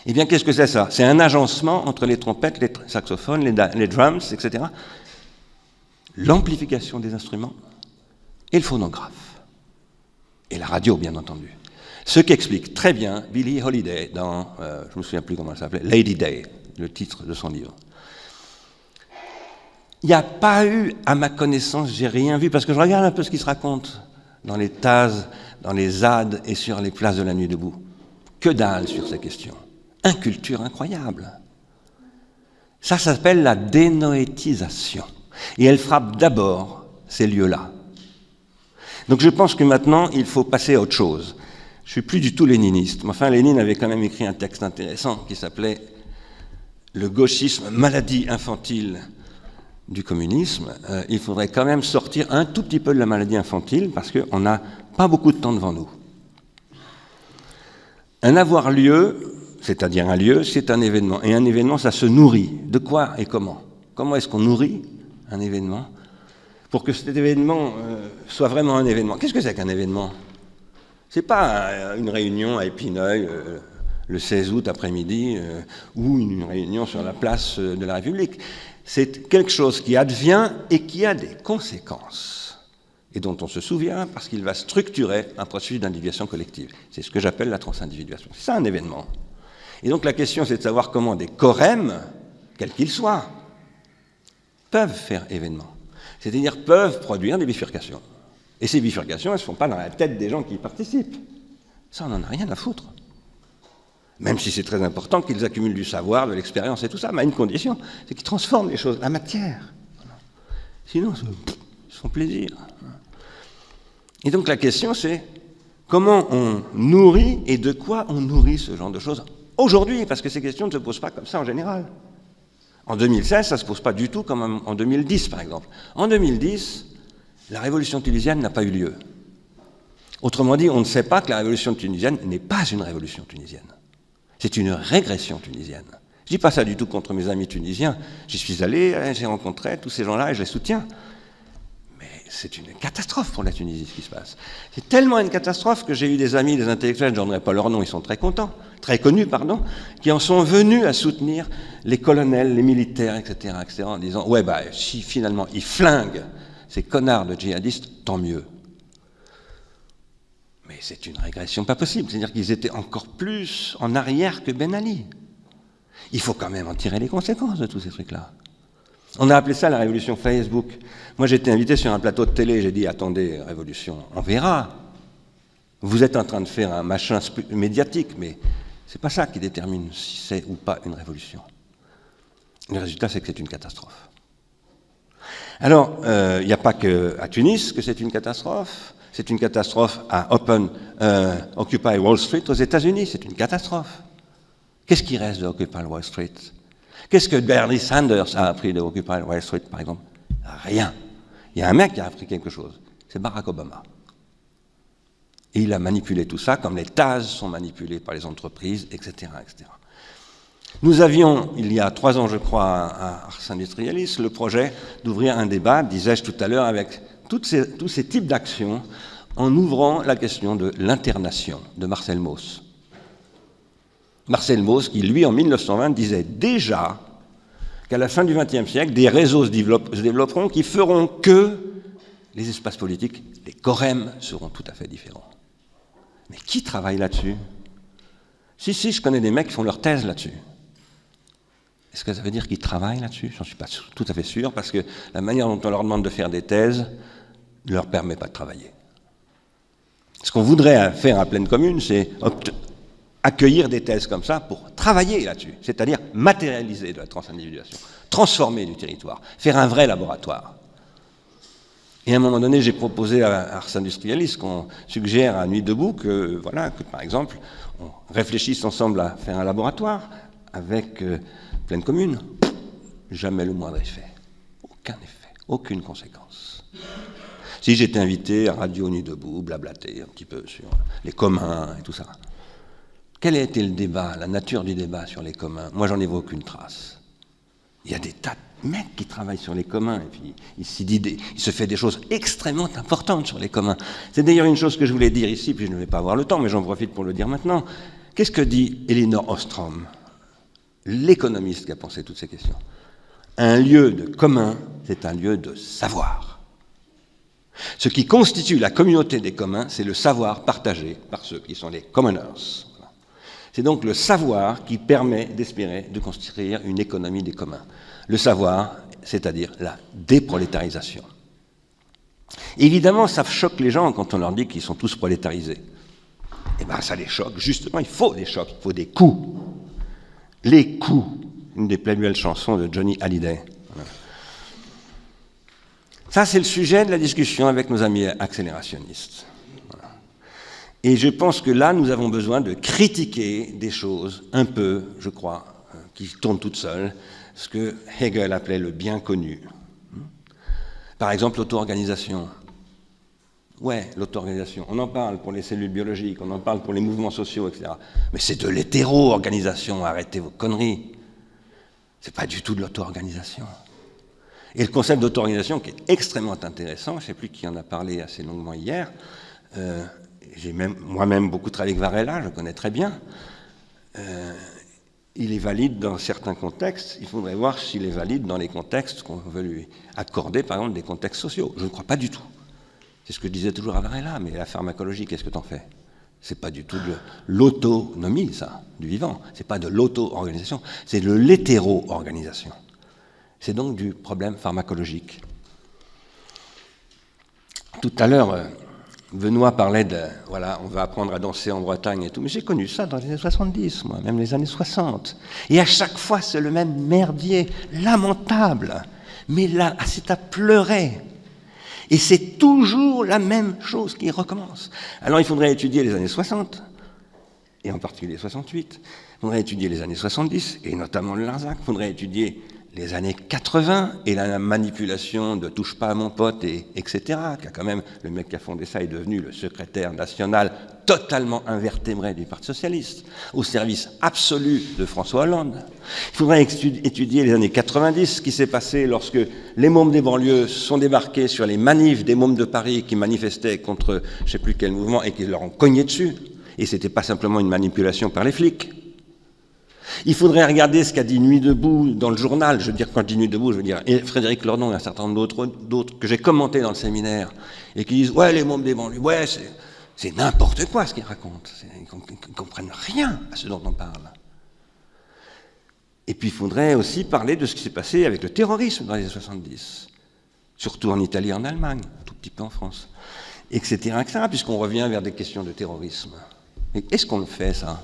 Eh bien, qu'est-ce que c'est ça? C'est un agencement entre les trompettes, les saxophones, les, les drums, etc. L'amplification des instruments et le phonographe. Et la radio, bien entendu. Ce qu'explique très bien Billie Holiday dans, euh, je ne me souviens plus comment elle s'appelait, Lady Day, le titre de son livre. Il n'y a pas eu, à ma connaissance, j'ai rien vu, parce que je regarde un peu ce qui se raconte dans les TAS, dans les ZAD et sur les places de la nuit debout. Que dalle sur ces questions. Inculture incroyable. Ça s'appelle la dénoétisation. Et elle frappe d'abord ces lieux-là. Donc je pense que maintenant, il faut passer à autre chose. Je suis plus du tout léniniste. Mais enfin, Lénine avait quand même écrit un texte intéressant qui s'appelait Le gauchisme, maladie infantile du communisme, euh, il faudrait quand même sortir un tout petit peu de la maladie infantile parce qu'on n'a pas beaucoup de temps devant nous. Un avoir lieu, c'est-à-dire un lieu, c'est un événement. Et un événement, ça se nourrit. De quoi et comment? Comment est-ce qu'on nourrit un événement pour que cet événement euh, soit vraiment un événement? Qu'est-ce que c'est qu'un événement? C'est pas euh, une réunion à Épineuil le 16 août après-midi ou une réunion sur la place de la République c'est quelque chose qui advient et qui a des conséquences, et dont on se souvient parce qu'il va structurer un processus d'individuation collective. C'est ce que j'appelle la transindividuation. C'est ça un événement. Et donc la question, c'est de savoir comment des corèmes quels qu'ils soient, peuvent faire événement. C'est-à-dire peuvent produire des bifurcations. Et ces bifurcations, elles ne se font pas dans la tête des gens qui y participent. Ça, on n'en a rien à foutre. Même si c'est très important qu'ils accumulent du savoir, de l'expérience et tout ça, mais à une condition, c'est qu'ils transforment les choses, la matière. Sinon, ils se font plaisir. Et donc la question, c'est comment on nourrit et de quoi on nourrit ce genre de choses aujourd'hui, parce que ces questions ne se posent pas comme ça en général. En 2016, ça ne se pose pas du tout comme en 2010, par exemple. En 2010, la révolution tunisienne n'a pas eu lieu. Autrement dit, on ne sait pas que la révolution tunisienne n'est pas une révolution tunisienne. C'est une régression tunisienne. Je ne dis pas ça du tout contre mes amis tunisiens. J'y suis allé, hein, j'ai rencontré tous ces gens-là et je les soutiens. Mais c'est une catastrophe pour la Tunisie ce qui se passe. C'est tellement une catastrophe que j'ai eu des amis, des intellectuels, je n'en pas leur nom, ils sont très contents, très connus, pardon, qui en sont venus à soutenir les colonels, les militaires, etc., etc., en disant Ouais, bah, si finalement ils flinguent ces connards de djihadistes, tant mieux. C'est une régression pas possible. C'est-à-dire qu'ils étaient encore plus en arrière que Ben Ali. Il faut quand même en tirer les conséquences de tous ces trucs-là. On a appelé ça la révolution Facebook. Moi, été invité sur un plateau de télé, j'ai dit attendez, révolution, on verra. Vous êtes en train de faire un machin médiatique, mais c'est pas ça qui détermine si c'est ou pas une révolution. Le résultat, c'est que c'est une catastrophe. Alors, euh, il n'y a pas qu'à Tunis que c'est une catastrophe. C'est une catastrophe à Open, euh, Occupy Wall Street aux États-Unis. C'est une catastrophe. Qu'est-ce qui reste de Occupy Wall Street? Qu'est-ce que Bernie Sanders a appris de Occupy Wall Street, par exemple? Rien. Il y a un mec qui a appris quelque chose. C'est Barack Obama. Et il a manipulé tout ça, comme les TAS sont manipulés par les entreprises, etc. etc. Nous avions, il y a trois ans, je crois, à Ars Industrialis, le projet d'ouvrir un débat, disais-je tout à l'heure, avec tous ces types d'actions, en ouvrant la question de l'internation de Marcel Mauss. Marcel Mauss, qui, lui, en 1920, disait déjà qu'à la fin du XXe siècle, des réseaux se, développeront qui feront que les espaces politiques, les corems, seront tout à fait différents. Mais qui travaille là-dessus? Si, si, je connais des mecs qui font leur thèse là-dessus. Est-ce que ça veut dire qu'ils travaillent là-dessus? J'en suis pas tout à fait sûr, parce que la manière dont on leur demande de faire des thèses ne leur permet pas de travailler. Ce qu'on voudrait faire à pleine commune, c'est accueillir des thèses comme ça pour travailler là-dessus, c'est-à-dire matérialiser de la transindividuation, transformer du territoire, faire un vrai laboratoire. Et à un moment donné, j'ai proposé à Ars Industrialis qu'on suggère à Nuit debout que, voilà, que par exemple, on réfléchisse ensemble à faire un laboratoire avec euh, Pleine commune, jamais le moindre effet. Aucun effet, aucune conséquence. Si j'étais invité à Radio Nuit Debout, blablater un petit peu sur les communs et tout ça, quel a été le débat, la nature du débat sur les communs? Moi, j'en ai aucune trace. Il y a des tas de mecs qui travaillent sur les communs, et puis il se fait des choses extrêmement importantes sur les communs. C'est d'ailleurs une chose que je voulais dire ici, puis je ne vais pas avoir le temps, mais j'en profite pour le dire maintenant. Qu'est-ce que dit Elinor Ostrom l'économiste qui a pensé toutes ces questions? Un lieu de commun, c'est un lieu de savoir. Ce qui constitue la communauté des communs, c'est le savoir partagé par ceux qui sont les commoners. C'est donc le savoir qui permet d'espérer de construire une économie des communs. Le savoir, c'est-à-dire la déprolétarisation. Évidemment, ça choque les gens quand on leur dit qu'ils sont tous prolétarisés. Eh bien, ça les choque. Justement, il faut des chocs, il faut des coups. Les coups, une des plus belles chansons de Johnny Hallyday. Ça, c'est le sujet de la discussion avec nos amis accélérationnistes. Et je pense que là, nous avons besoin de critiquer des choses un peu, je crois, euh, qui tournent toutes seules, ce que Hegel appelait le bien connu. Par exemple, l'auto-organisation. Ouais, l'auto-organisation. On en parle pour les cellules biologiques, on en parle pour les mouvements sociaux, etc. Mais c'est de l'hétéro-organisation, arrêtez vos conneries. C'est pas du tout de l'auto-organisation. Et le concept d'auto-organisation qui est extrêmement intéressant, je ne sais plus qui en a parlé assez longuement hier, euh, j'ai même moi-même beaucoup travaillé avec Varela, je connais très bien. Euh, il est valide dans certains contextes, il faudrait voir s'il est valide dans les contextes qu'on veut lui accorder, par exemple des contextes sociaux. Je ne crois pas du tout. C'est ce que disait toujours Avarella, mais la pharmacologie, qu'est-ce que t'en fais? C'est pas du tout de l'autonomie, ça, du vivant. C'est pas de l'auto-organisation, c'est de l'hétéro-organisation. C'est donc du problème pharmacologique. Tout à l'heure, euh, Benoît parlait de, voilà, on va apprendre à danser en Bretagne et tout, mais j'ai connu ça dans les années 70, moi, même les années 60. Et à chaque fois, c'est le même merdier, lamentable. Mais là, c'est à pleurer. Et c'est toujours la même chose qui recommence. Alors il faudrait étudier les années 60, et en particulier 68. Il faudrait étudier les années 70, et notamment le Larzac. Il faudrait étudier les années 80 et la manipulation de touche pas à mon pote et etc. Qui a quand même le mec qui a fondé ça est devenu le secrétaire national totalement invertébré du Parti socialiste, au service absolu de François Hollande. Il faudrait étudier les années 90, ce qui s'est passé lorsque les mômes des banlieues sont débarqués sur les manifs des mômes de Paris qui manifestaient contre je ne sais plus quel mouvement et qui leur ont cogné dessus. Et c'était pas simplement une manipulation par les flics. Il faudrait regarder ce qu'a dit Nuit debout dans le journal. Je veux dire, quand je dis Nuit debout, je veux dire Frédéric Lordon et un certain nombre d'autres que j'ai commentés dans le séminaire et qui disent Ouais, les mômes des banlieues, ouais, c'est n'importe quoi ce qu'ils racontent. Ils ne comprennent rien à ce dont on parle. Et puis il faudrait aussi parler de ce qui s'est passé avec le terrorisme dans les années 70, surtout en Italie et en Allemagne, un tout petit peu en France, etc., etc., puisqu'on revient vers des questions de terrorisme. Mais est-ce qu'on le fait, ça?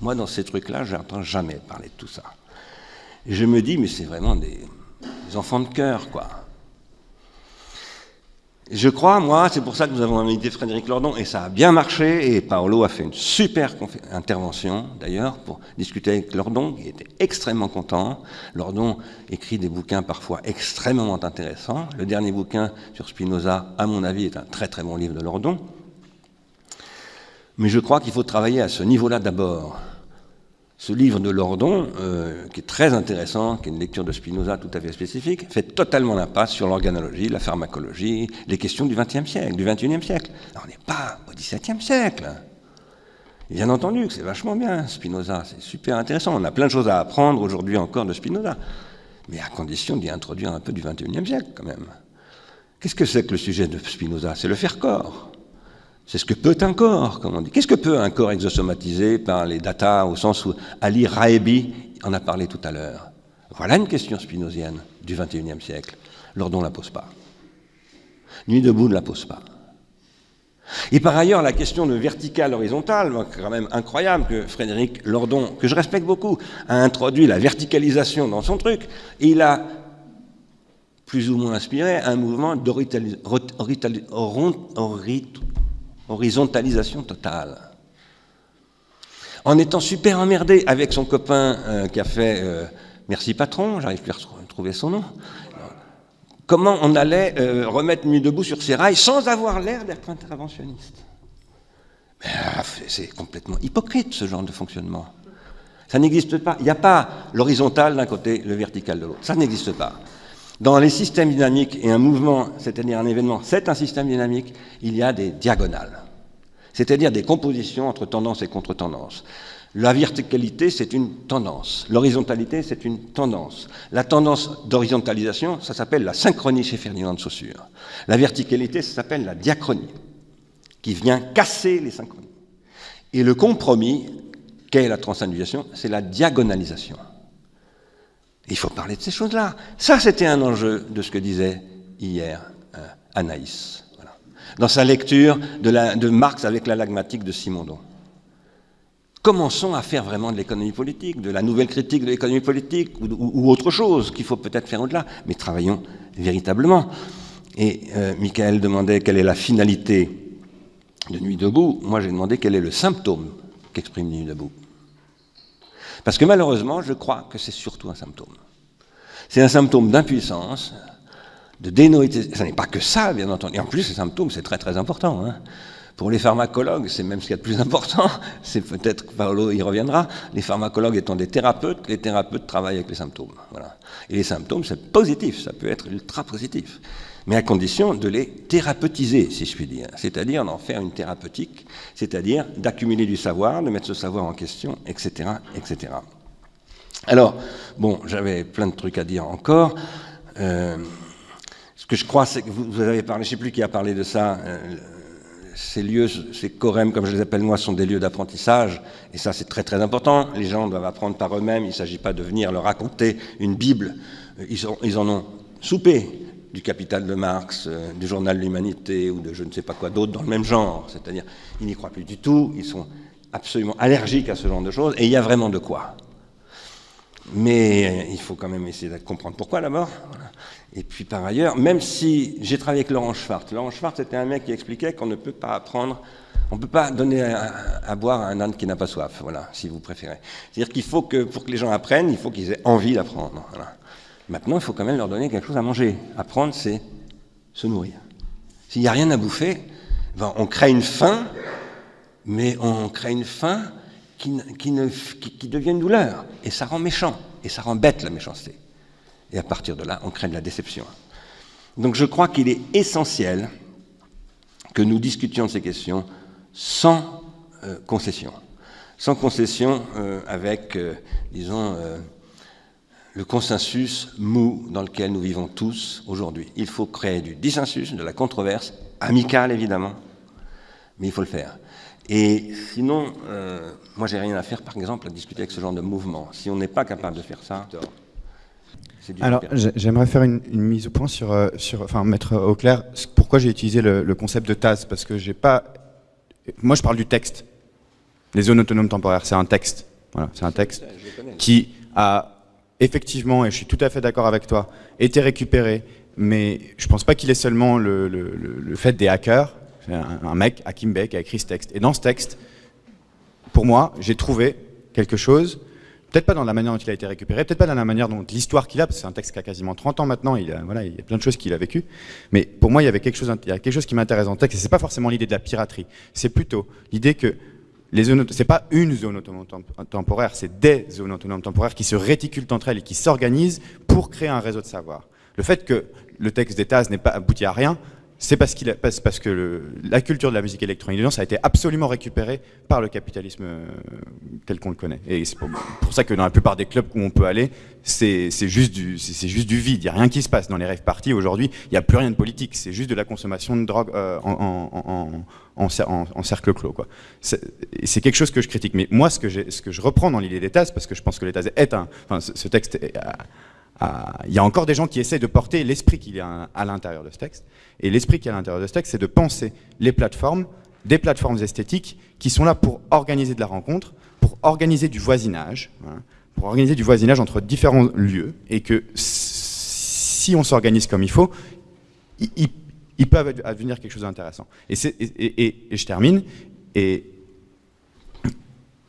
Moi, dans ces trucs-là, je n'entends jamais parler de tout ça. Je me dis, mais c'est vraiment des, enfants de cœur, quoi. Je crois, moi, c'est pour ça que nous avons invité Frédéric Lordon, et ça a bien marché, et Paolo a fait une super intervention, d'ailleurs, pour discuter avec Lordon, qui était extrêmement content. Lordon écrit des bouquins parfois extrêmement intéressants. Le dernier bouquin sur Spinoza, à mon avis, est un très très bon livre de Lordon. Mais je crois qu'il faut travailler à ce niveau-là d'abord. Ce livre de Lordon, euh, qui est très intéressant, qui est une lecture de Spinoza tout à fait spécifique, fait totalement l'impasse sur l'organologie, la pharmacologie, les questions du XXe siècle, du XXIe siècle. on n'est pas au XVIIe siècle. Bien entendu que c'est vachement bien, Spinoza, c'est super intéressant. On a plein de choses à apprendre aujourd'hui encore de Spinoza, mais à condition d'y introduire un peu du XXIe siècle quand même. Qu'est-ce que c'est que le sujet de Spinoza? C'est le faire corps. C'est ce que peut un corps, comme on dit. Qu'est-ce que peut un corps exosomatisé par les data, au sens où Ali Raebi en a parlé tout à l'heure? Voilà une question spinozienne du XXIe siècle. Lordon ne la pose pas. Nuit debout ne la pose pas. Et par ailleurs, la question de vertical-horizontal, quand même incroyable que Frédéric Lordon, que je respecte beaucoup, a introduit la verticalisation dans son truc, il a plus ou moins inspiré un mouvement d'horizontalisation horizontalisation totale. En étant super emmerdé avec son copain euh, qui a fait euh, Merci patron, j'arrive plus à retrouver son nom, comment on allait euh, remettre Nuit debout sur ses rails sans avoir l'air d'être interventionniste? Ah, c'est complètement hypocrite ce genre de fonctionnement. Ça n'existe pas. Il n'y a pas l'horizontal d'un côté, le vertical de l'autre. Ça n'existe pas. Dans les systèmes dynamiques et un mouvement, c'est-à-dire un événement, c'est un système dynamique, il y a des diagonales, c'est-à-dire des compositions entre tendance et contre-tendance. La verticalité, c'est une tendance. L'horizontalité, c'est une tendance. La tendance d'horizontalisation, ça s'appelle la synchronie chez Ferdinand de Saussure. La verticalité, ça s'appelle la diachronie, qui vient casser les synchronies. Et le compromis, qu'est la transindividuation, c'est la diagonalisation. Il faut parler de ces choses-là. Ça, c'était un enjeu de ce que disait hier euh, Anaïs, dans sa lecture de, Marx avec la lagmatique de Simondon. Commençons à faire vraiment de l'économie politique, de la nouvelle critique de l'économie politique ou, autre chose qu'il faut peut-être faire au-delà, mais travaillons véritablement. Et euh, Michael demandait quelle est la finalité de Nuit debout. Moi, j'ai demandé quel est le symptôme qu'exprime Nuit debout. Parce que malheureusement, je crois que c'est surtout un symptôme. C'est un symptôme d'impuissance, de dénoïté. Ce n'est pas que ça, bien entendu. Et en plus, ces symptômes, c'est très très important. Hein. Pour les pharmacologues, c'est même ce qu'il y a de plus important. C'est peut-être que Paolo y reviendra. Les pharmacologues étant des thérapeutes, les thérapeutes travaillent avec les symptômes. Voilà. Et les symptômes, c'est positif, ça peut être ultra positif. Mais à condition de les thérapeutiser, si je puis dire. C'est-à-dire d'en faire une thérapeutique, c'est-à-dire d'accumuler du savoir, de mettre ce savoir en question, etc. etc. Alors, bon, j'avais plein de trucs à dire encore. Euh, ce que je crois, c'est que vous, avez parlé, je ne sais plus qui a parlé de ça, euh, ces lieux, ces chorèmes, comme je les appelle moi, sont des lieux d'apprentissage, et ça c'est très très important. Les gens doivent apprendre par eux-mêmes, il ne s'agit pas de venir leur raconter une Bible. Ils, ils en ont soupé du Capital de Marx, euh, du Journal de l'Humanité ou de je ne sais pas quoi d'autre dans le même genre. C'est-à-dire, ils n'y croient plus du tout, ils sont absolument allergiques à ce genre de choses, et il y a vraiment de quoi. Mais euh, il faut quand même essayer de comprendre pourquoi d'abord. Et puis par ailleurs, même si j'ai travaillé avec Laurent Schwartz, Laurent Schwartz était un mec qui expliquait qu'on ne peut pas apprendre, on ne peut pas donner à, boire à un âne qui n'a pas soif, voilà, si vous préférez. C'est-à-dire qu'il faut que, pour que les gens apprennent, il faut qu'ils aient envie d'apprendre. Maintenant, il faut quand même leur donner quelque chose à manger. Apprendre, c'est se nourrir. S'il n'y a rien à bouffer, ben, on crée une faim, mais on crée une faim qui, devient une douleur. Et ça rend méchant, et ça rend bête la méchanceté. Et à partir de là, on crée de la déception. Donc je crois qu'il est essentiel que nous discutions de ces questions sans euh, concession. Sans concession euh, avec, euh, disons, le consensus mou dans lequel nous vivons tous aujourd'hui. Il faut créer du dissensus, de la controverse, amicale évidemment, mais il faut le faire. Et sinon, moi j'ai rien à faire par exemple à discuter avec ce genre de mouvement. Si on n'est pas capable de faire ça, alors, j'aimerais faire une, mise au point sur, euh, sur, enfin, mettre au clair pourquoi j'ai utilisé le, concept de TAS, parce que j'ai pas, moi je parle du texte. Les zones autonomes temporaires, c'est un texte. Voilà, c'est un texte qui a effectivement, et je suis tout à fait d'accord avec toi, été récupéré, mais je pense pas qu'il est seulement le, fait des hackers. Un, un, mec, Hakim Bey, qui a écrit ce texte. Et dans ce texte, pour moi, j'ai trouvé quelque chose Peut-être pas dans la manière dont il a été récupéré, peut-être pas dans la manière dont l'histoire qu'il a, parce que c'est un texte qui a quasiment 30 ans maintenant, il, a, voilà, il y a plein de choses qu'il a vécues. Mais pour moi, il y avait quelque chose, il y a quelque chose qui m'intéresse dans le texte, et c'est pas forcément l'idée de la piraterie, c'est plutôt l'idée que les zones, c'est pas une zone autonome temporaire, c'est des zones autonomes temporaires qui se réticulent entre elles et qui s'organisent pour créer un réseau de savoir. Le fait que le texte d'État n'est pas abouti à rien, c'est parce, parce, que la culture de la musique électronique de a été absolument récupérée par le capitalisme euh, tel qu'on le connaît. Et c'est pour, ça que dans la plupart des clubs où on peut aller, c'est juste, du, juste du vide, il n'y a rien qui se passe. Dans les rêves parties, aujourd'hui, il n'y a plus rien de politique, c'est juste de la consommation de drogue euh, en, en, cercle clos. C'est quelque chose que je critique. Mais moi, ce que, ce que je reprends dans l'idée des TAS, parce que je pense que les TAS est un... Enfin, ce, texte... Est, il y a encore des gens qui essaient de porter l'esprit qu'il y a à l'intérieur de ce texte. Et l'esprit qu'il y a à l'intérieur de ce texte, c'est de penser les plateformes, des plateformes esthétiques, qui sont là pour organiser de la rencontre, pour organiser du voisinage, pour organiser du voisinage entre différents lieux, et que si on s'organise comme il faut, il, peut advenir quelque chose d'intéressant. Et, je termine,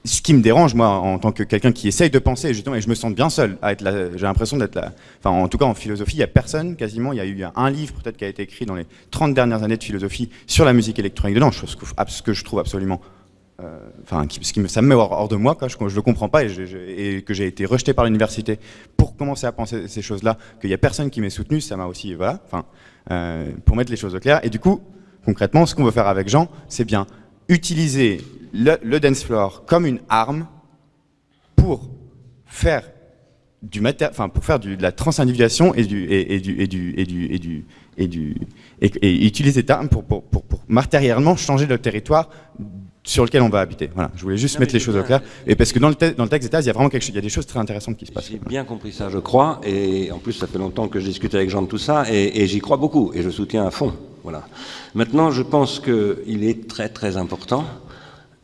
ce qui me dérange, moi, en tant que quelqu'un qui essaye de penser, justement, et je me sens bien seul à être là, j'ai l'impression d'être là, enfin, en tout cas, en philosophie, il n'y a personne, quasiment, il y a eu un livre, peut-être, qui a été écrit dans les 30 dernières années de philosophie sur la musique électronique dedans, chose que, ce que je trouve absolument, euh, enfin, me, ça me met hors, de moi, quoi, je ne le comprends pas, et, que j'ai été rejeté par l'université pour commencer à penser ces choses-là, qu'il n'y a personne qui m'ait soutenu, ça m'a aussi, voilà, enfin, euh, pour mettre les choses au clair, et du coup, concrètement, ce qu'on veut faire avec Jean, c'est bien utiliser le, dance floor comme une arme pour faire du enfin pour faire du, de la transindividuation et du et, du et du et du et du et du et, utiliser cette arme pour, pour, pour, pour, matériellement changer le territoire sur lequel on va habiter. Voilà, je voulais juste mettre les choses au clair. Et parce que dans le, dans le texte d'État, il y a vraiment quelque chose, il y a des choses très intéressantes qui se passent. J'ai bien compris ça, je crois. Et en plus, ça fait longtemps que je discute avec Jean de tout ça, et, et j'y crois beaucoup, et je soutiens à fond. Voilà. Maintenant, je pense qu'il est très très important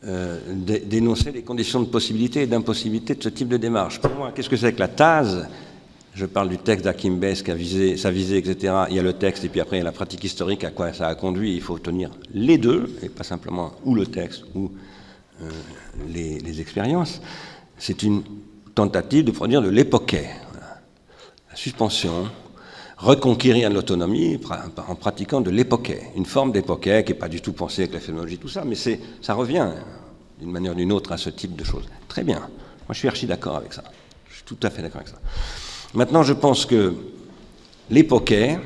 euh, d'énoncer les conditions de possibilité et d'impossibilité de ce type de démarche. Pour moi, qu'est-ce que c'est que la TASE je parle du texte d'Akim Bess qui a visé, sa visée, etc. Il y a le texte et puis après il y a la pratique historique à quoi ça a conduit. Il faut tenir les deux et pas simplement ou le texte ou euh, les, expériences. C'est une tentative de produire de l'époquet. La suspension, reconquérir l'autonomie en pratiquant de l'époquet, une forme d'époquet qui n'est pas du tout pensée avec la phénoménologie, tout ça, mais ça revient d'une manière ou d'une autre à ce type de choses. Très bien. Moi, je suis archi d'accord avec ça. Je suis tout à fait d'accord avec ça. Maintenant, je pense que l'époquet,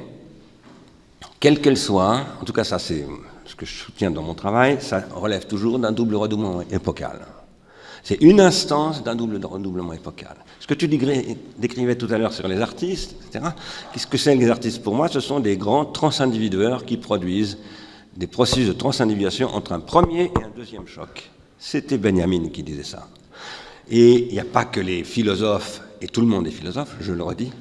quelle qu'elle soit, en tout cas ça c'est ce que je soutiens dans mon travail, ça relève toujours d'un double redoublement épocal. C'est une instance d'un double redoublement épocal. Ce que tu décrivais tout à l'heure sur les artistes, etc., qu'est-ce que c'est les artistes? Pour moi Ce sont des grands transindividueurs qui produisent des processus de transindividuation entre un premier et un deuxième choc. C'était Benjamin qui disait ça. Et il n'y a pas que les philosophes, et tout le monde est philosophe, je le redis,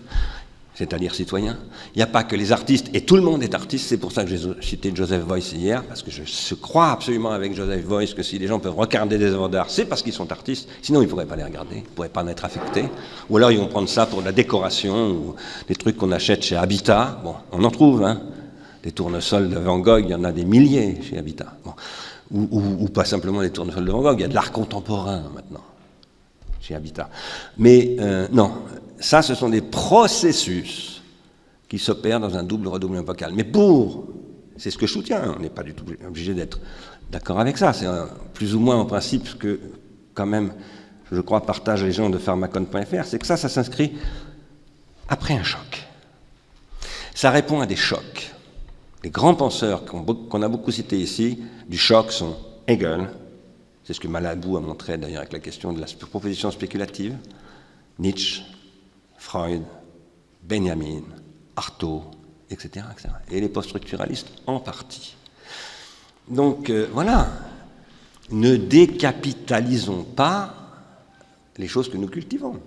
c'est-à-dire citoyen. Il n'y a pas que les artistes, et tout le monde est artiste, c'est pour ça que j'ai cité Joseph Voice hier, parce que je crois absolument avec Joseph Voice que si les gens peuvent regarder des œuvres d'art, c'est parce qu'ils sont artistes, sinon ils ne pourraient pas les regarder, ils ne pourraient pas en être affectés, ou alors ils vont prendre ça pour de la décoration, ou des trucs qu'on achète chez Habitat, bon, on en trouve, hein, des tournesols de Van Gogh, il y en a des milliers chez Habitat, ou, pas simplement des tournesols de Van Gogh, il y a de l'art contemporain maintenant chez Habitat. Mais euh, non, ça, ce sont des processus qui s'opèrent dans un double redoublement vocal. Mais pour, c'est ce que je soutiens, on n'est pas du tout obligé d'être d'accord avec ça, c'est plus ou moins en principe ce que, quand même, je crois, partagent les gens de pharmacon.fr, c'est que ça, ça s'inscrit après un choc. Ça répond à des chocs. Les grands penseurs qu'on a beaucoup cités ici, du choc, sont Hegel, c'est ce que Malabou a montré d'ailleurs avec la question de la proposition spéculative, Nietzsche, Freud, Benjamin, Artaud, etc., Et les post-structuralistes en partie. Donc euh, voilà, ne décapitalisons pas les choses que nous cultivons.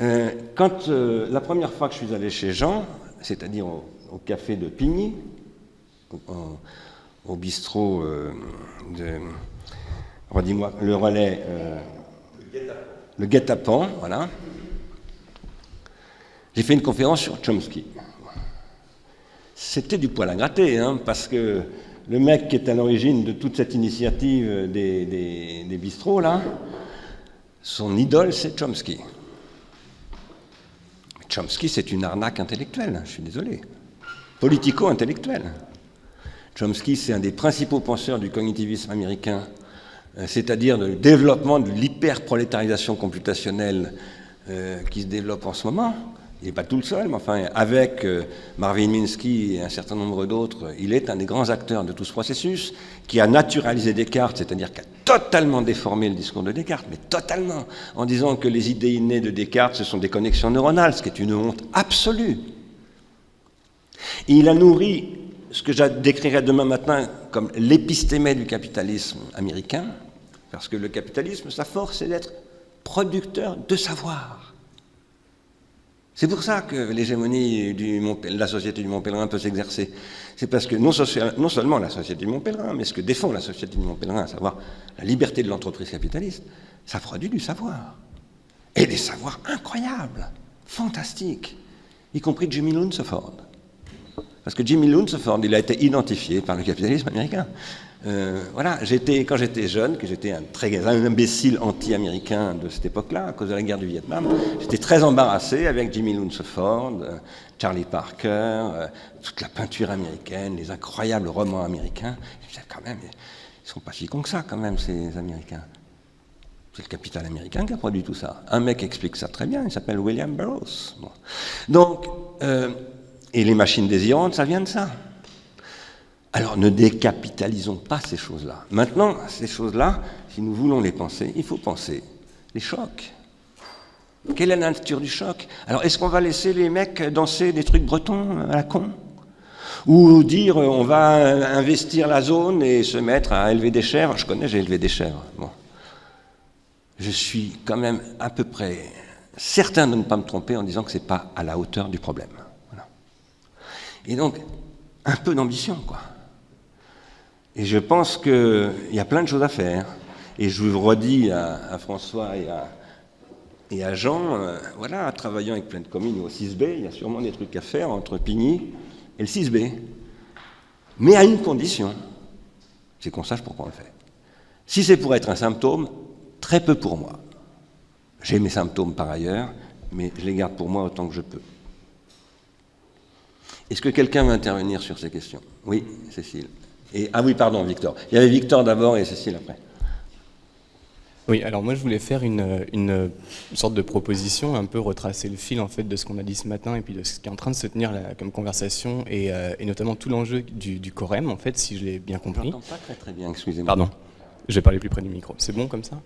Euh, quand euh, la première fois que je suis allé chez Jean, c'est-à-dire au, café de Pigny, au, bistrot de, redis-moi, le relais, le guet-apens, voilà, j'ai fait une conférence sur Chomsky. C'était du poil à gratter, hein, parce que le mec qui est à l'origine de toute cette initiative des, bistrots, son idole, c'est Chomsky. Chomsky, c'est une arnaque intellectuelle, je suis désolé. Politico-intellectuelle. Chomsky, c'est un des principaux penseurs du cognitivisme américain, c'est-à-dire le développement de l'hyperprolétarisation computationnelle euh, qui se développe en ce moment il n'est pas tout le seul, mais enfin, avec euh, Marvin Minsky et un certain nombre d'autres, il est un des grands acteurs de tout ce processus, qui a naturalisé Descartes, c'est-à-dire qui a totalement déformé le discours de Descartes, mais totalement, en disant que les idées innées de Descartes, ce sont des connexions neuronales, ce qui est une honte absolue. Il a nourri ce que je décrirai demain matin comme l'épistémé du capitalisme américain, parce que le capitalisme, sa force, c'est d'être producteur de savoir. C'est pour ça que l'hégémonie de la société du Mont Pèlerin peut s'exercer. C'est parce que non, seulement la société du Mont Pèlerin, mais ce que défend la société du Mont Pèlerin, à savoir la liberté de l'entreprise capitaliste, ça produit du savoir. Et des savoirs incroyables, fantastiques, y compris Jimmy Lunsford. Parce que Jimmy Lunsford, il a été identifié par le capitalisme américain. Euh, voilà, quand j'étais jeune, que j'étais un très imbécile anti-américain de cette époque-là, à cause de la guerre du Vietnam, j'étais très embarrassé avec Jimmy Lunsford, euh, Charlie Parker, euh, toute la peinture américaine, les incroyables romans américains. Je disais, quand même, ils sont pas si cons que ça, quand même, ces Américains. C'est le capital américain qui a produit tout ça. Un mec explique ça très bien, il s'appelle William Burroughs. Donc, et les machines désirantes, ça vient de ça. Alors ne décapitalisons pas ces choses-là. Maintenant, ces choses-là, si nous voulons les penser, il faut penser les chocs. Quelle est la nature du choc? Alors est-ce qu'on va laisser les mecs danser des trucs bretons à la con? Ou dire on va investir la zone et se mettre à élever des chèvres? Je connais, j'ai élevé des chèvres. Bon. Je suis quand même à peu près certain de ne pas me tromper en disant que ce n'est pas à la hauteur du problème. Et donc, un peu d'ambition, quoi. Et je pense qu'il y a plein de choses à faire. Et je vous redis à, François et à, Jean, euh, voilà, travaillant avec plein de communes au 6B, il y a sûrement des trucs à faire entre Pigny et le 6B. Mais à une condition, c'est qu'on sache pourquoi on le fait. Si c'est pour être un symptôme, très peu pour moi. J'ai mes symptômes par ailleurs, mais je les garde pour moi autant que je peux. Est-ce que quelqu'un veut intervenir sur ces questions? Oui, Cécile ah oui, pardon, Victor. Il y avait Victor d'abord et Cécile après. Oui, alors moi je voulais faire une, sorte de proposition, un peu retracer le fil en fait de ce qu'on a dit ce matin et puis de ce qui est en train de se tenir là, comme conversation et, euh, notamment tout l'enjeu du, du, Corem en fait, si je l'ai bien compris. Je pas très très bien, excusez-moi. Pardon, je vais parler plus près du micro. C'est bon comme ça?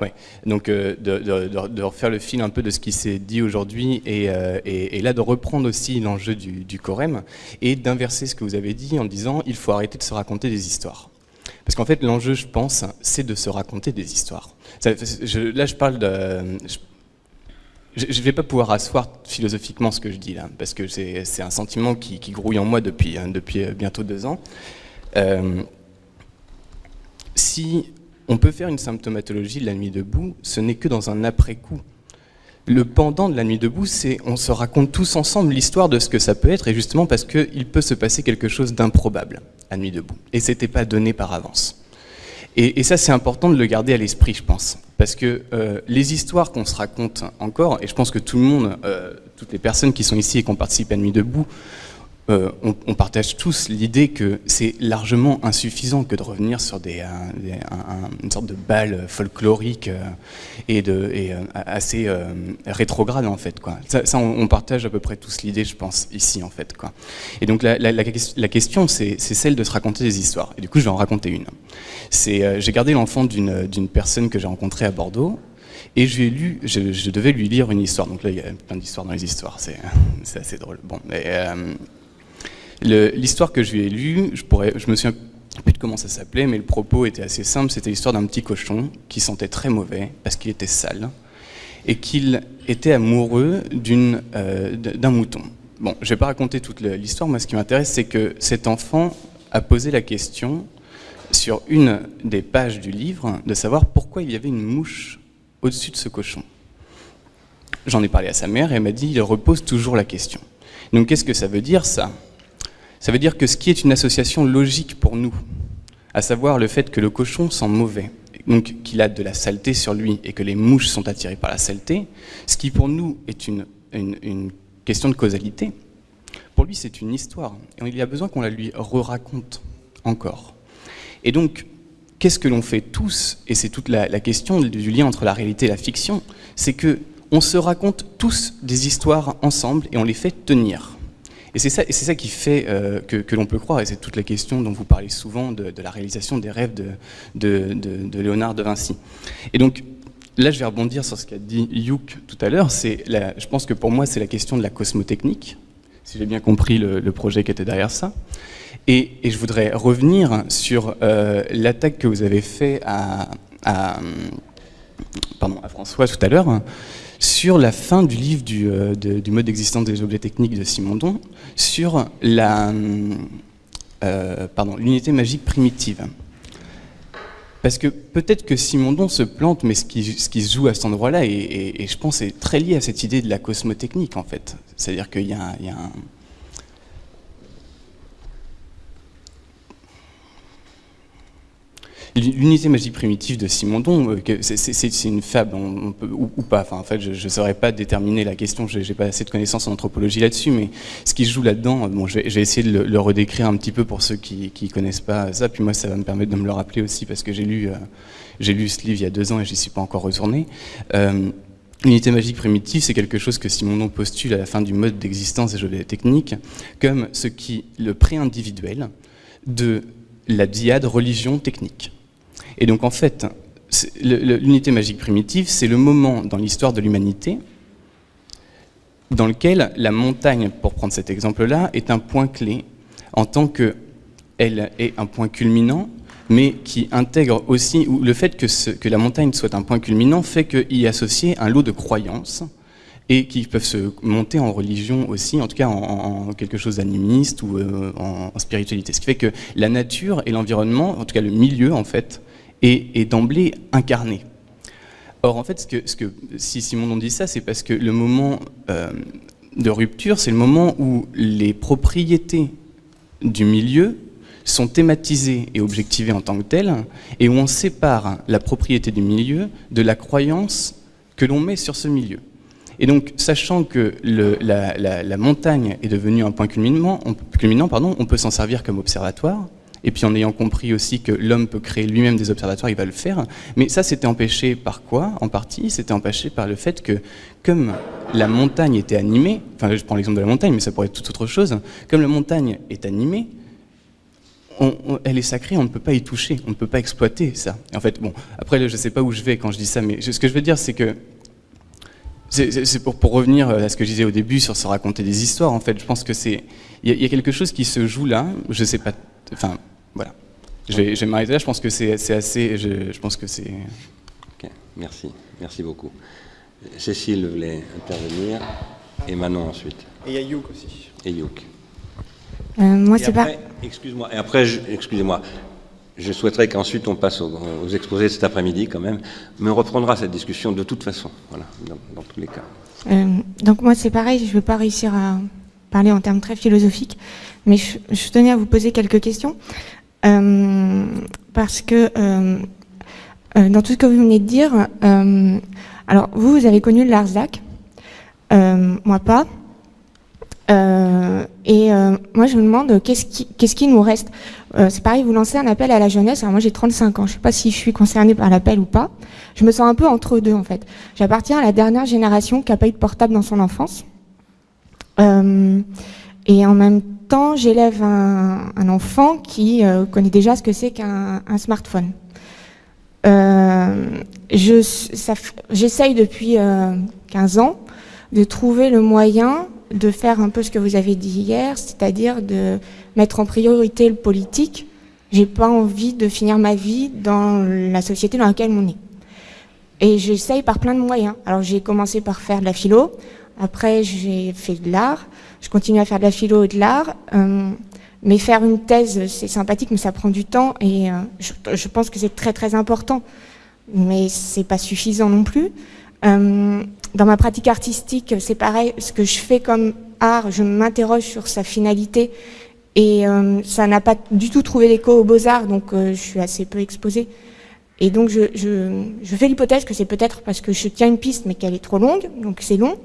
Ouais. Donc de, de, refaire le fil un peu de ce qui s'est dit aujourd'hui et, et, là de reprendre aussi l'enjeu du, du Corem et d'inverser ce que vous avez dit en disant il faut arrêter de se raconter des histoires. Parce qu'en fait l'enjeu je pense c'est de se raconter des histoires. là je parle de... Je ne vais pas pouvoir asseoir philosophiquement ce que je dis là, parce que c'est un sentiment qui, grouille en moi depuis, hein, depuis euh, bientôt deux ans. Euh, si on peut faire une symptomatologie de la nuit debout, ce n'est que dans un après-coup. Le pendant de la nuit debout, c'est on se raconte tous ensemble l'histoire de ce que ça peut être, et justement parce qu'il peut se passer quelque chose d'improbable à nuit debout. Et ce n'était pas donné par avance. Et, ça, c'est important de le garder à l'esprit, je pense. Parce que euh, les histoires qu'on se raconte encore, et je pense que tout le monde, euh, toutes les personnes qui sont ici et qui ont participé à Nuit debout, euh, on, partage tous l'idée que c'est largement insuffisant que de revenir sur des, une sorte de bal folklorique euh, et, de, euh, assez rétrograde en fait. Quoi. Ça, on, partage à peu près tous l'idée, je pense, ici en fait. Quoi. Et donc la, la question, c'est celle de se raconter des histoires. Et du coup, je vais en raconter une. J'ai gardé l'enfant d'une personne que j'ai rencontrée à Bordeaux et je, devais lui lire une histoire. Donc là, il y a plein d'histoires dans les histoires, c'est assez drôle. Bon, L'histoire que je lui ai lue, je, pourrais, me souviens plus de comment ça s'appelait, mais le propos était assez simple. C'était l'histoire d'un petit cochon qui sentait très mauvais parce qu'il était sale et qu'il était amoureux euh, d'un mouton. Bon, je ne vais pas raconter toute l'histoire, moi ce qui m'intéresse, c'est que cet enfant a posé la question sur une des pages du livre de savoir pourquoi il y avait une mouche au-dessus de ce cochon. J'en ai parlé à sa mère et elle m'a dit il repose toujours la question. Donc qu'est-ce que ça veut dire ça? Ça veut dire que ce qui est une association logique pour nous, à savoir le fait que le cochon sent mauvais, donc qu'il a de la saleté sur lui et que les mouches sont attirées par la saleté, ce qui pour nous est une, question de causalité, pour lui c'est une histoire. Et il y a besoin qu'on la lui re-raconte encore. Et donc, qu'est-ce que l'on fait tous Et c'est toute la, la, question du lien entre la réalité et la fiction, c'est que on se raconte tous des histoires ensemble et on les fait tenir. Et c'est ça, qui fait euh, que, l'on peut croire, et c'est toute la question dont vous parlez souvent de, la réalisation des rêves de, Léonard de Vinci. Et donc, là, je vais rebondir sur ce qu'a dit Youk tout à l'heure. Je pense que pour moi, c'est la question de la cosmotechnique, si j'ai bien compris le, projet qui était derrière ça. Et, je voudrais revenir sur euh, l'attaque que vous avez fait à, à, pardon, à François tout à l'heure, sur la fin du livre du, euh, mode d'existence des objets techniques de Simondon, sur euh, l'unité magique primitive. Parce que peut-être que Simondon se plante, mais ce qui, ce qui se joue à cet endroit-là, et, je pense, est très lié à cette idée de la cosmotechnique, en fait. C'est-à-dire qu'il y a un L'unité magique primitive de Simondon, euh, c'est une fable, ou, pas. Enfin, en fait, je ne saurais pas déterminer la question, je n'ai pas assez de connaissances en anthropologie là-dessus, mais ce qui joue là-dedans, bon, je vais, essayer de le, redécrire un petit peu pour ceux qui ne connaissent pas ça, puis moi, ça va me permettre de me le rappeler aussi, parce que j'ai lu, euh, j'ai lu ce livre il y a deux ans et je n'y suis pas encore retourné. Euh, L'unité magique primitive, c'est quelque chose que Simondon postule à la fin du mode d'existence des jeux techniques comme ce qui le pré-individuel de la diade religion technique. Et donc en fait, l'unité magique primitive, c'est le moment dans l'histoire de l'humanité dans lequel la montagne, pour prendre cet exemple-là, est un point clé en tant qu'elle est un point culminant, mais qui intègre aussi, ou le fait que, la montagne soit un point culminant fait qu'il y associé un lot de croyances et qui peuvent se monter en religion aussi, en tout cas en, quelque chose d'animiste ou euh, en, spiritualité. Ce qui fait que la nature et l'environnement, en tout cas le milieu en fait, est, d'emblée incarné. Or, en fait, ce que, ce que, si Simon dit ça, c'est parce que le moment euh, de rupture, c'est le moment où les propriétés du milieu sont thématisées et objectivées en tant que telles, et où on sépare la propriété du milieu de la croyance que l'on met sur ce milieu. Et donc, sachant que la, montagne est devenue un point culminant, culminant pardon, on peut s'en servir comme observatoire, et puis en ayant compris aussi que l'homme peut créer lui-même des observatoires, il va le faire. Mais ça, c'était empêché par quoi En partie, c'était empêché par le fait que, comme la montagne était animée, enfin je prends l'exemple de la montagne, mais ça pourrait être toute autre chose, comme la montagne est animée, elle est sacrée, on ne peut pas y toucher, on ne peut pas exploiter ça. En fait, bon, après, je ne sais pas où je vais quand je dis ça, mais ce que je veux dire, c'est que c'est pour, pour, revenir à ce que je disais au début sur se raconter des histoires. En fait, je pense que c'est il y, a quelque chose qui se joue là. Je sais pas. Enfin, voilà. Je vais, je m'arrêter là. Je pense que c'est assez. Je, je, pense que c'est. Ok. Merci. Merci beaucoup. Cécile voulait intervenir et Manon ensuite. Et il y a Youk aussi. Et Youk. Euh, moi, c'est pas. Excuse-moi. Et après, excusez-moi. Je souhaiterais qu'ensuite on passe aux, exposés de cet après-midi quand même, mais on reprendra cette discussion de toute façon, voilà, dans, tous les cas. Euh, donc moi c'est pareil, je ne vais pas réussir à parler en termes très philosophiques, mais je, tenais à vous poser quelques questions, parce que euh, dans tout ce que vous venez de dire, alors vous, vous avez connu Larzac, moi pas, et moi je me demande qu'est-ce qui, qu'est-ce qui nous reste? Euh, c'est pareil, vous lancez un appel à la jeunesse. Alors moi j'ai 35 ans, je ne sais pas si je suis concernée par l'appel ou pas. Je me sens un peu entre deux en fait. J'appartiens à la dernière génération qui n'a pas eu de portable dans son enfance. Euh, et en même j'élève un, enfant qui euh, connaît déjà ce que c'est qu'un smartphone. J'essaye depuis 15 ans de trouver le moyen de faire un peu ce que vous avez dit hier, c'est-à-dire de mettre en priorité le politique. J'ai pas envie de finir ma vie dans la société dans laquelle on est. Et j'essaye par plein de moyens. Alors j'ai commencé par faire de la philo, après j'ai fait de l'art, je continue à faire de la philo et de l'art. Euh, mais faire une thèse, c'est sympathique, mais ça prend du temps et euh, je, je, pense que c'est très très important. Mais c'est pas suffisant non plus. Euh, dans ma pratique artistique, c'est pareil, ce que je fais comme art, je m'interroge sur sa finalité et euh, ça n'a pas du tout trouvé l'écho aux beaux-arts, donc euh, je suis assez peu exposée. Et donc je, je, je fais l'hypothèse que c'est peut-être parce que je tiens une piste mais qu'elle est trop longue, donc c'est long.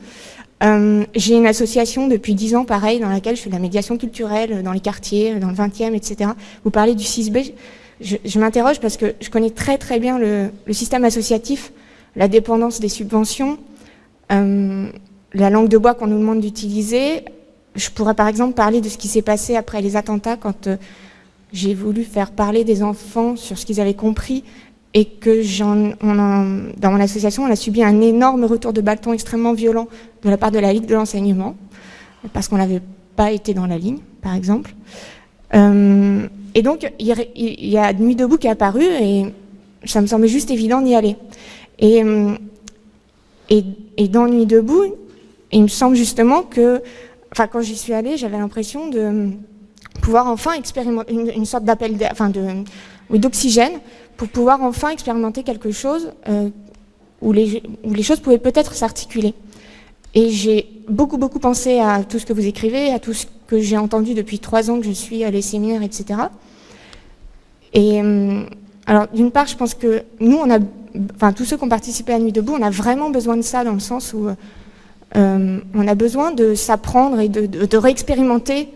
Euh, j'ai une association depuis 10 ans, pareil, dans laquelle je fais de la médiation culturelle dans les quartiers, dans le 20e, etc. Vous parlez du 6B, je, m'interroge parce que je connais très très bien le, système associatif, la dépendance des subventions, euh, la langue de bois qu'on nous demande d'utiliser. Je pourrais par exemple parler de ce qui s'est passé après les attentats quand euh, j'ai voulu faire parler des enfants sur ce qu'ils avaient compris et que dans mon association, on a subi un énorme retour de bâton extrêmement violent de la part de la Ligue de l'enseignement, parce qu'on n'avait pas été dans la ligne, par exemple. Euh, et donc, il y a Nuit debout qui est apparu et ça me semblait juste évident d'y aller. Et, et et dans Nuit debout, il me semble justement que, enfin, quand j'y suis allée, j'avais l'impression de pouvoir enfin expérimenter une, sorte d'appel, enfin, de, oui, d'oxygène, pour pouvoir enfin expérimenter quelque chose euh, où, les, choses pouvaient peut-être s'articuler. Et j'ai beaucoup, beaucoup pensé à tout ce que vous écrivez, à tout ce que j'ai entendu depuis trois ans que je suis à les séminaires, etc. Et euh, alors, d'une part, je pense que nous, on a enfin tous ceux qui ont participé à Nuit debout, on a vraiment besoin de ça dans le sens où euh, on a besoin de s'apprendre et de, réexpérimenter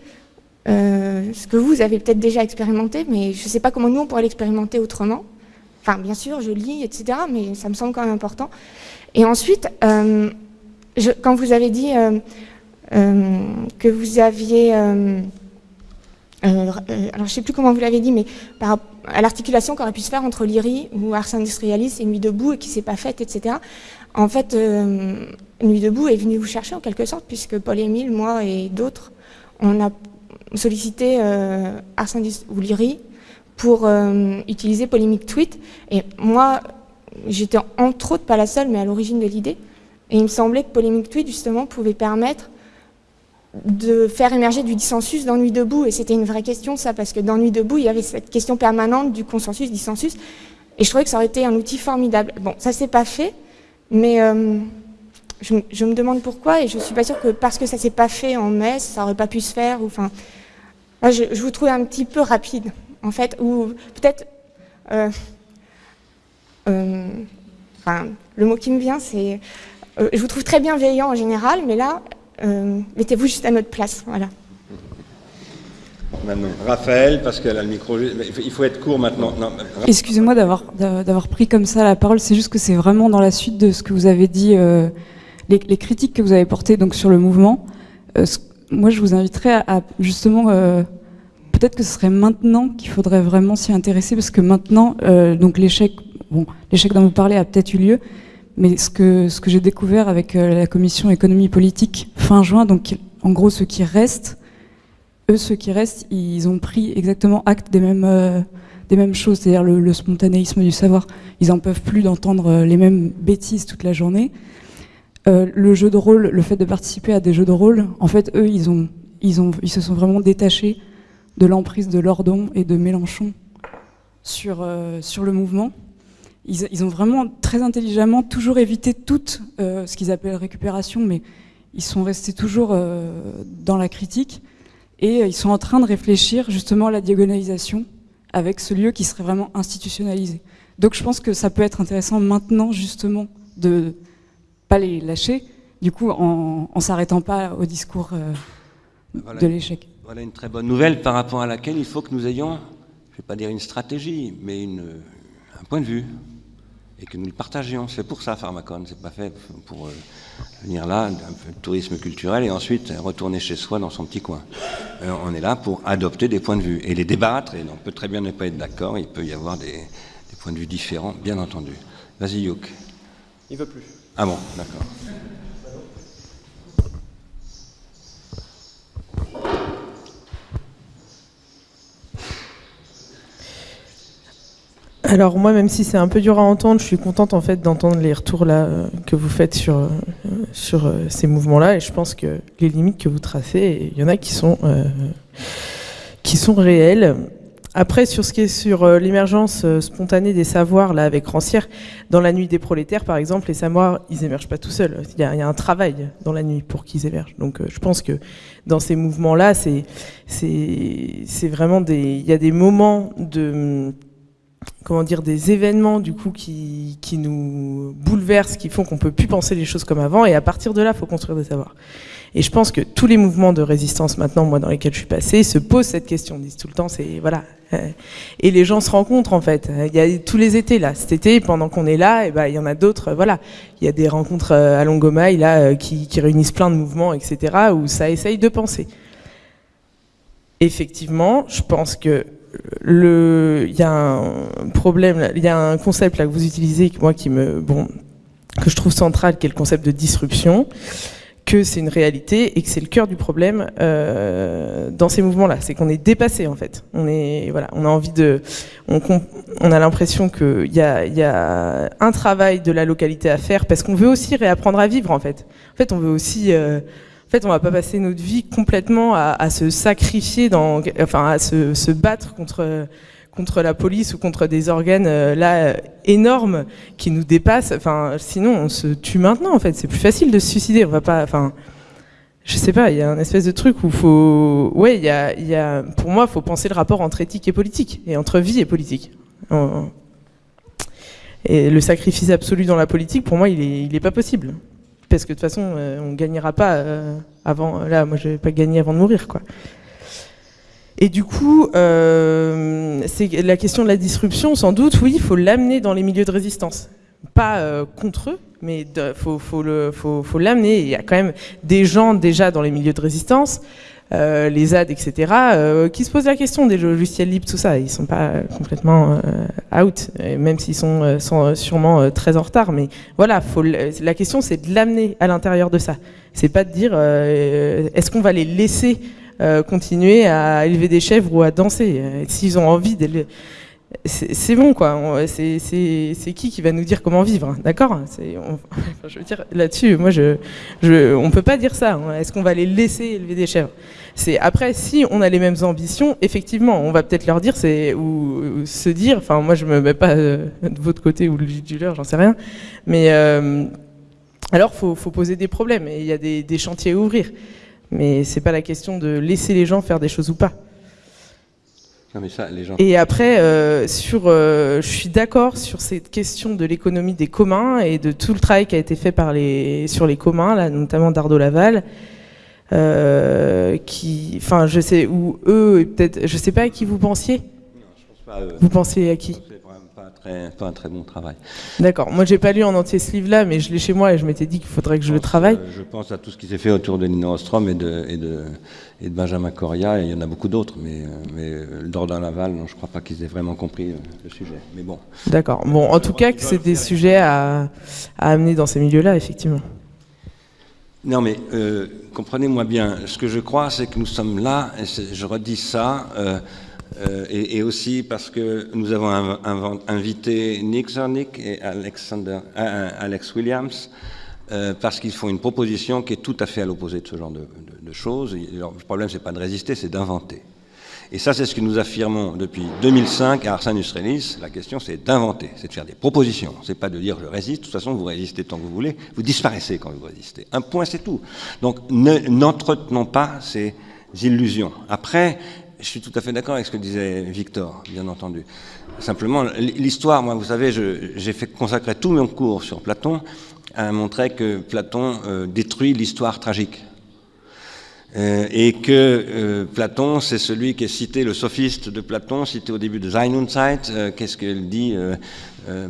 euh, ce que vous avez peut-être déjà expérimenté, mais je ne sais pas comment nous on pourrait l'expérimenter autrement. Enfin, bien sûr, je lis, etc., mais ça me semble quand même important. Et ensuite, euh, quand vous avez dit que vous aviez euh, euh, alors je ne sais plus comment vous l'avez dit, mais par, à l'articulation qu'aurait pu se faire entre l'IRI ou Ars Industrialis et Nuit debout et qui s'est pas faite, etc. En fait, euh, Nuit debout est venu vous chercher en quelque sorte, puisque Paul-Émile, moi et d'autres, on a sollicité Ars Industrialis ou l'IRI pour utiliser Polémique Tweet. Et moi, j'étais entre autres pas la seule, mais à l'origine de l'idée. Et il me semblait que Polémique Tweet, justement, pouvait permettre de faire émerger du dissensus dans Nuit debout. Et c'était une vraie question, ça, parce que dans Nuit debout, il y avait cette question permanente du consensus-dissensus. Et je trouvais que ça aurait été un outil formidable. Bon, ça s'est pas fait, mais euh, je, me demande pourquoi, et je suis pas sûre que parce que ça s'est pas fait en mai, ça aurait pas pu se faire. Enfin, je, vous trouve un petit peu rapide, en fait, ou peut-être... Euh, euh, enfin, le mot qui me vient, c'est... je vous trouve très bienveillant en général, mais là, euh, mettez-vous juste à notre place. Voilà. Maintenant, Raphaël, parce qu'elle a le micro. Il faut être court maintenant. Excusez-moi d'avoir d'avoir pris comme ça la parole. C'est juste que c'est vraiment dans la suite de ce que vous avez dit, euh, les, critiques que vous avez portées donc sur le mouvement. Euh, moi, je vous inviterais à, justement peut-être que ce serait maintenant qu'il faudrait vraiment s'y intéresser, parce que maintenant, donc l'échec, bon, l'échec dont vous parlez a peut-être eu lieu, mais ce que, ce que j'ai découvert avec la commission économie politique fin juin, donc en gros ceux qui restent, eux ceux qui restent, ils ont pris exactement acte des mêmes des mêmes choses, c'est-à-dire le, spontanéisme du savoir. Ils n'en peuvent plus d'entendre euh, les mêmes bêtises toute la journée. Euh, le jeu de rôle, le fait de participer à des jeux de rôle, en fait, eux, ils, ont, ils, ont, ils se sont vraiment détachés de l'emprise de Lordon et de Mélenchon sur, euh, sur le mouvement. Ils, ont vraiment très intelligemment toujours évité tout ce qu'ils appellent récupération, mais ils sont restés toujours dans la critique et ils sont en train de réfléchir justement à la diagonalisation avec ce lieu qui serait vraiment institutionnalisé. Donc je pense que ça peut être intéressant maintenant justement de pas les lâcher, du coup en, en s'arrêtant pas au discours euh, de l'échec. Voilà une très bonne nouvelle par rapport à laquelle il faut que nous ayons, je ne vais pas dire une stratégie, mais une, un point de vue et que nous le partagions. C'est pour ça Pharmacon, c'est pas fait pour euh, venir là, un peu de tourisme culturel et ensuite retourner chez soi dans son petit coin. Euh, on est là pour adopter des points de vue et les débattre, et on peut très bien ne pas être d'accord, il peut y avoir des, des, points de vue différents, bien entendu. Vas-y Youk. Il veut plus. Ah bon, d'accord. Alors moi, même si c'est un peu dur à entendre, je suis contente en fait d'entendre les retours là euh, que vous faites sur euh, euh, ces mouvements-là, et je pense que les limites que vous tracez, il y en a qui sont qui sont réelles. Après, sur ce qui est sur l'émergence spontanée des savoirs, là, avec Rancière, dans la nuit des prolétaires, par exemple, les savoirs, ils émergent pas tout seuls. Il y a, il y a un travail dans la nuit pour qu'ils émergent. Donc, je pense que dans ces mouvements-là, c'est, c'est, c'est vraiment des, il y a des moments de, comment dire, des événements du coup qui, qui nous bouleversent, qui font qu'on peut plus penser les choses comme avant, et à partir de là, faut construire des savoirs. Et je pense que tous les mouvements de résistance maintenant, moi dans lesquels je suis passée, se posent cette question, disent tout le temps, c'est voilà. Euh, et les gens se rencontrent en fait. Il y a tous les étés là. Cet été, pendant qu'on est là, et eh ben il y en a d'autres. Voilà, il y a des rencontres euh, à Longomaille là euh, qui, qui réunissent plein de mouvements, etc. Où ça essaye de penser. Effectivement, je pense que il y a un problème, il y a un concept que vous utilisez, moi me, bon, que je trouve central, qui est le concept de disruption, que c'est une réalité et que c'est le cœur du problème euh, dans ces mouvements-là, c'est qu'on est dépassé en fait. On est, voilà, on a envie de, on, a l'impression qu'il y a, un travail de la localité à faire parce qu'on veut aussi réapprendre à vivre en fait. En fait, on veut aussi euh, fait, on va pas passer notre vie complètement à, se sacrifier, enfin, à se, battre contre contre la police ou contre des organes euh, là énormes qui nous dépassent. Enfin, sinon, on se tue maintenant. En fait, c'est plus facile de se suicider. On va pas. Enfin, je sais pas. Il y a un espèce de truc où faut. Ouais, il y a. Pour moi, il faut penser le rapport entre éthique et politique et entre vie et politique. Et le sacrifice absolu dans la politique, pour moi, il est, il est pas possible parce que de toute façon, euh, on gagnera pas euh, avant. Là, moi, je vais pas gagner avant de mourir, quoi. Et du coup, euh, c'est la question de la disruption, sans doute, oui, il faut l'amener dans les milieux de résistance. Pas contre eux, mais il faut, faut l'amener. Faut, il y a quand même des gens déjà dans les milieux de résistance euh, les ZAD, etc., euh, qui se posent la question des logiciels libres, tout ça. Ils sont pas complètement euh, out, même s'ils sont, sûrement très en retard. Mais voilà, faut, la question, c'est de l'amener à l'intérieur de ça. C'est pas de dire, est-ce qu'on va les laisser continuer à élever des chèvres ou à danser? S'ils ont envie d'élever c'est bon quoi. C'est qui qui va nous dire comment vivre, hein, d'accord? Je veux dire là-dessus, moi on peut pas dire ça. Hein. Est-ce qu'on va les laisser élever des chèvres? Après si on a les mêmes ambitions, effectivement, on va peut-être leur dire ou, se dire. Enfin, moi je me mets pas euh, de votre côté ou du leur, j'en sais rien. Mais euh, alors faut, faut poser des problèmes et il y a des, des chantiers à ouvrir. Mais c'est pas la question de laisser les gens faire des choses ou pas. Et après, euh, sur, euh, je suis d'accord sur cette question de l'économie des communs et de tout le travail qui a été fait par les, sur les communs, là, notamment d'Ardo Laval. Euh, qui, enfin, je sais, ou eux, peut-être, je sais pas à qui vous pensiez. Non, je pense pas à eux. Vous pensiez à qui pas pas un très bon travail. D'accord. Moi, j'ai pas lu en entier ce livre-là, mais je l'ai chez moi et je m'étais dit qu'il faudrait que je, le travaille. Euh, je pense à tout ce qui s'est fait autour de Nina Ostrom et de, et de, et de Benjamin Coria, et il y en a beaucoup d'autres, mais, mais Dordain Laval, non, je crois pas qu'ils aient vraiment compris le sujet. Mais bon. D'accord. Bon, en tout cas, que c'est des sujets à, à amener dans ces milieux-là, effectivement. Non, mais euh, comprenez-moi bien, ce que je crois, c'est que nous sommes là, et je redis ça, euh, euh, et, et, aussi parce que nous avons invité Nick Zornick et Alexander, Alex Williams, parce qu'ils font une proposition qui est tout à fait à l'opposé de ce genre de, choses. le problème, c'est pas de résister, c'est d'inventer. Et ça, c'est ce que nous affirmons depuis 2005 à Arsène Relis. La question, c'est d'inventer, c'est de faire des propositions. C'est pas de dire je résiste. De toute façon, vous résistez tant que vous voulez. Vous disparaissez quand vous résistez. Un point, c'est tout. Donc, n'entretenons pas ces illusions. Après, je suis tout à fait d'accord avec ce que disait Victor, bien entendu. Simplement, l'histoire, moi, vous savez, j'ai fait consacrer tout mon cours sur Platon à montrer que Platon euh, détruit l'histoire tragique. Euh, et que euh, Platon, c'est celui qui est cité, le sophiste de Platon, cité au début de Sein Zeit. Qu'est-ce qu'il dit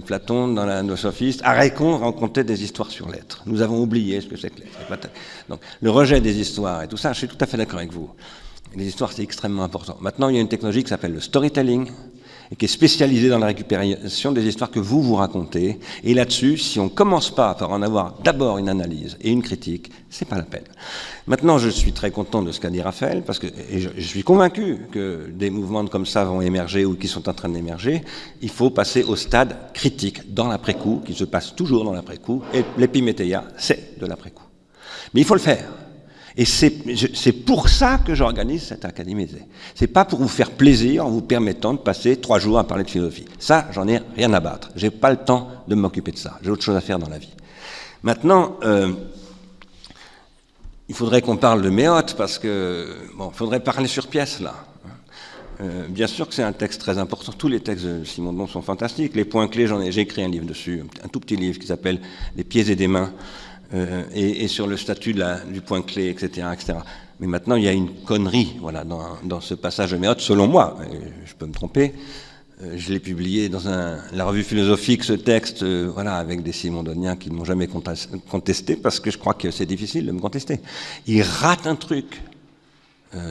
Platon dans la, le sophiste? Arécon racontait des histoires sur l'être. Nous avons oublié ce que c'est que l'être. Donc le rejet des histoires et tout ça, je suis tout à fait d'accord avec vous. Les histoires, c'est extrêmement important. Maintenant, il y a une technologie qui s'appelle le storytelling, et qui est spécialisée dans la récupération des histoires que vous vous racontez. Et là-dessus, si on ne commence pas par en avoir d'abord une analyse et une critique, c'est pas la peine. Maintenant, je suis très content de ce qu'a dit Raphaël, parce que et je, je, suis convaincu que des mouvements comme ça vont émerger ou qui sont en train d'émerger. Il faut passer au stade critique, dans l'après-coup, qui se passe toujours dans l'après-coup, et l'épiméthéia, c'est de l'après-coup. Mais il faut le faire. Et c'est pour ça que j'organise cette académie. C'est pas pour vous faire plaisir en vous permettant de passer trois jours à parler de philosophie. Ça, j'en ai rien à battre. J'ai pas le temps de m'occuper de ça. J'ai autre chose à faire dans la vie. Maintenant, euh, il faudrait qu'on parle de Méote parce que bon, faudrait parler sur pièce là. Euh, bien sûr que c'est un texte très important. Tous les textes de Simon Don sont fantastiques. Les points clés, j'en ai, j'ai écrit un livre dessus, un tout petit livre qui s'appelle Les pieds et des mains euh, et, sur le statut du point clé, etc., etc. Mais maintenant, il y a une connerie voilà, dans, ce passage de Méote, selon moi, je peux me tromper. Euh, je l'ai publié dans la revue philosophique, ce texte, euh, voilà, avec des Simondoniens qui ne m'ont jamais contesté, parce que je crois que c'est difficile de me contester. Il rate un truc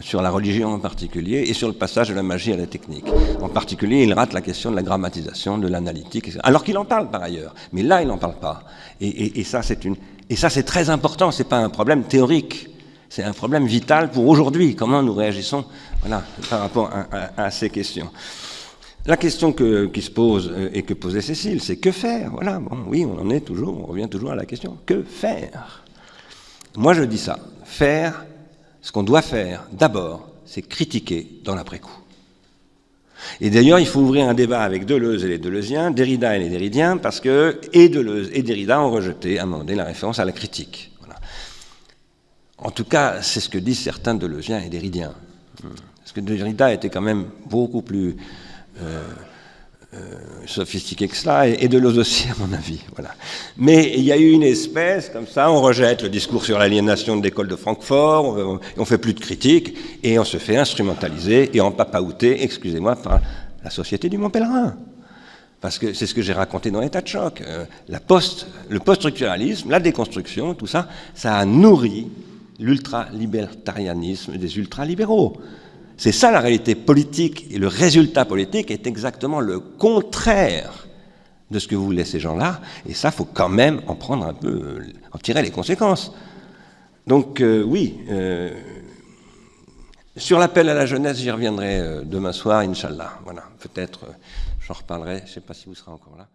sur la religion en particulier et sur le passage de la magie à la technique. En particulier, il rate la question de la grammatisation, de l'analytique, alors qu'il en parle par ailleurs. Mais là, il n'en parle pas. Et ça, c'est une, et ça, c'est très important, ce n'est pas un problème théorique, c'est un problème vital pour aujourd'hui, comment nous réagissons voilà, par rapport à, ces questions. La question que, qui se pose euh, et que posait Cécile, c'est que faire? Voilà, bon, oui, on en est toujours, on revient toujours à la question. Que faire? Moi, je dis ça. Faire, ce qu'on doit faire, d'abord, c'est critiquer dans l'après-coup. Et d'ailleurs, il faut ouvrir un débat avec Deleuze et les Deleuziens, Derrida et les Derridiens, parce que et Deleuze et Derrida ont rejeté à un moment donné la référence à la critique. Voilà. En tout cas, c'est ce que disent certains Deleuziens et Derridiens. Parce que Derrida était quand même beaucoup plus euh, sophistiqué que cela, et, et Deleuze aussi, à mon avis. Voilà. Mais il y a eu une espèce, comme ça, on rejette le discours sur l'aliénation de l'école de Francfort, on, on fait plus de critiques, et on se fait instrumentaliser et empapaouter, excusez-moi, par la Société du Mont Pèlerin. Parce que c'est ce que j'ai raconté dans l'état de choc. Euh, la post, le post-structuralisme, la déconstruction, tout ça, ça a nourri l'ultra-libertarianisme des ultra-libéraux. C'est ça la réalité politique, et le résultat politique est exactement le contraire de ce que voulaient ces gens-là, et ça, faut quand même en prendre un peu, en tirer les conséquences. Donc euh, oui, euh, sur l'appel à la jeunesse, j'y reviendrai euh, demain soir, Inch'Allah. Voilà, peut-être, j'en reparlerai, je ne sais pas si vous serez encore là.